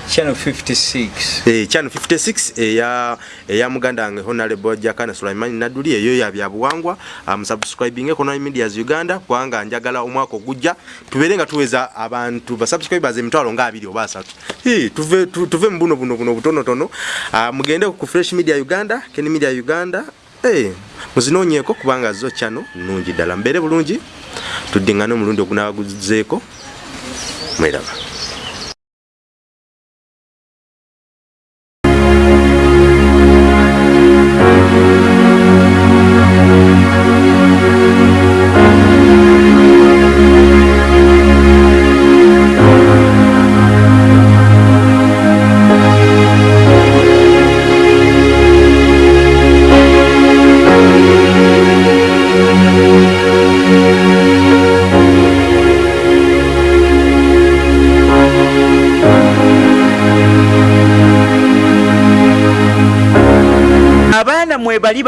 channel 56 eh, channel 56 eya eya muganda wange honorable jakana sulaimani naduli eyo ya byabuwangwa um, subscribing economic medias uganda kubanga njagala omwaka ogujja. Tubeere nga tuweza abantu ba subscribers emitwalo nga abiri oba asatu. Hi tuve tu, tuve mu buno buno buno butonotono. Uh, mugende ku fresh media uganda ken media uganda. Hey, muzinoonyeeko kubanga zo channel nungi ddala. Mbeere bulungi tuddingane omulundi ogunaguzeeko mweraba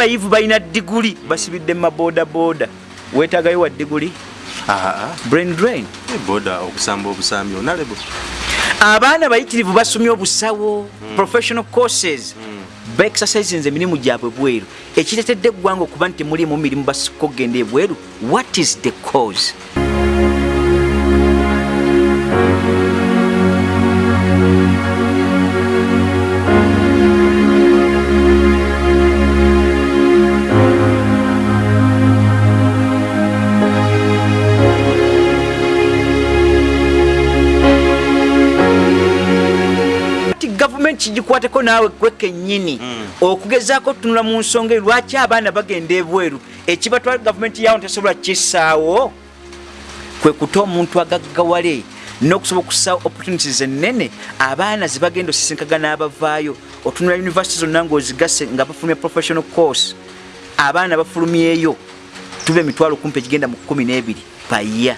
bayivu balina diguli basibidde mu mabodaboda weetagayo wa diguli? Brain drain. Boda okusamba obusambi onalebo abaana bayitirivu basomye obusawo professional courses. Baexercisinze emirimu gyabwe bweru. Ekiretedde eggwanga okuba nti mulimu mirimu basika okgenda ebweru. What is the cause gavumenti kigikwateko naawe gwe kennyini. Okugezaako tunula mu nsonga eyo lwaki abaana bagenda ebweru? Ekibatwala gavumenti yawo tesobola kisaawo? Kwe kuta omuntu agaggawale n'okusobola okusaawo opportunities ennene abaana zebagenda osisinkagana abavaayo otunula university zonna ng'ozigase nga bafulumya professional course. Abaana bafulumyeyo tuba emitwalo kumpi egigenda mu kumi n'ebiri paya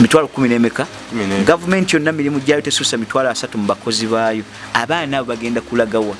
mitwalo kumi n'emeka? Gavumenti yonna mirimu gyayo tesuusa mitwalo asatu mu bakozi baayo. Abaana abo bagenda kulagawa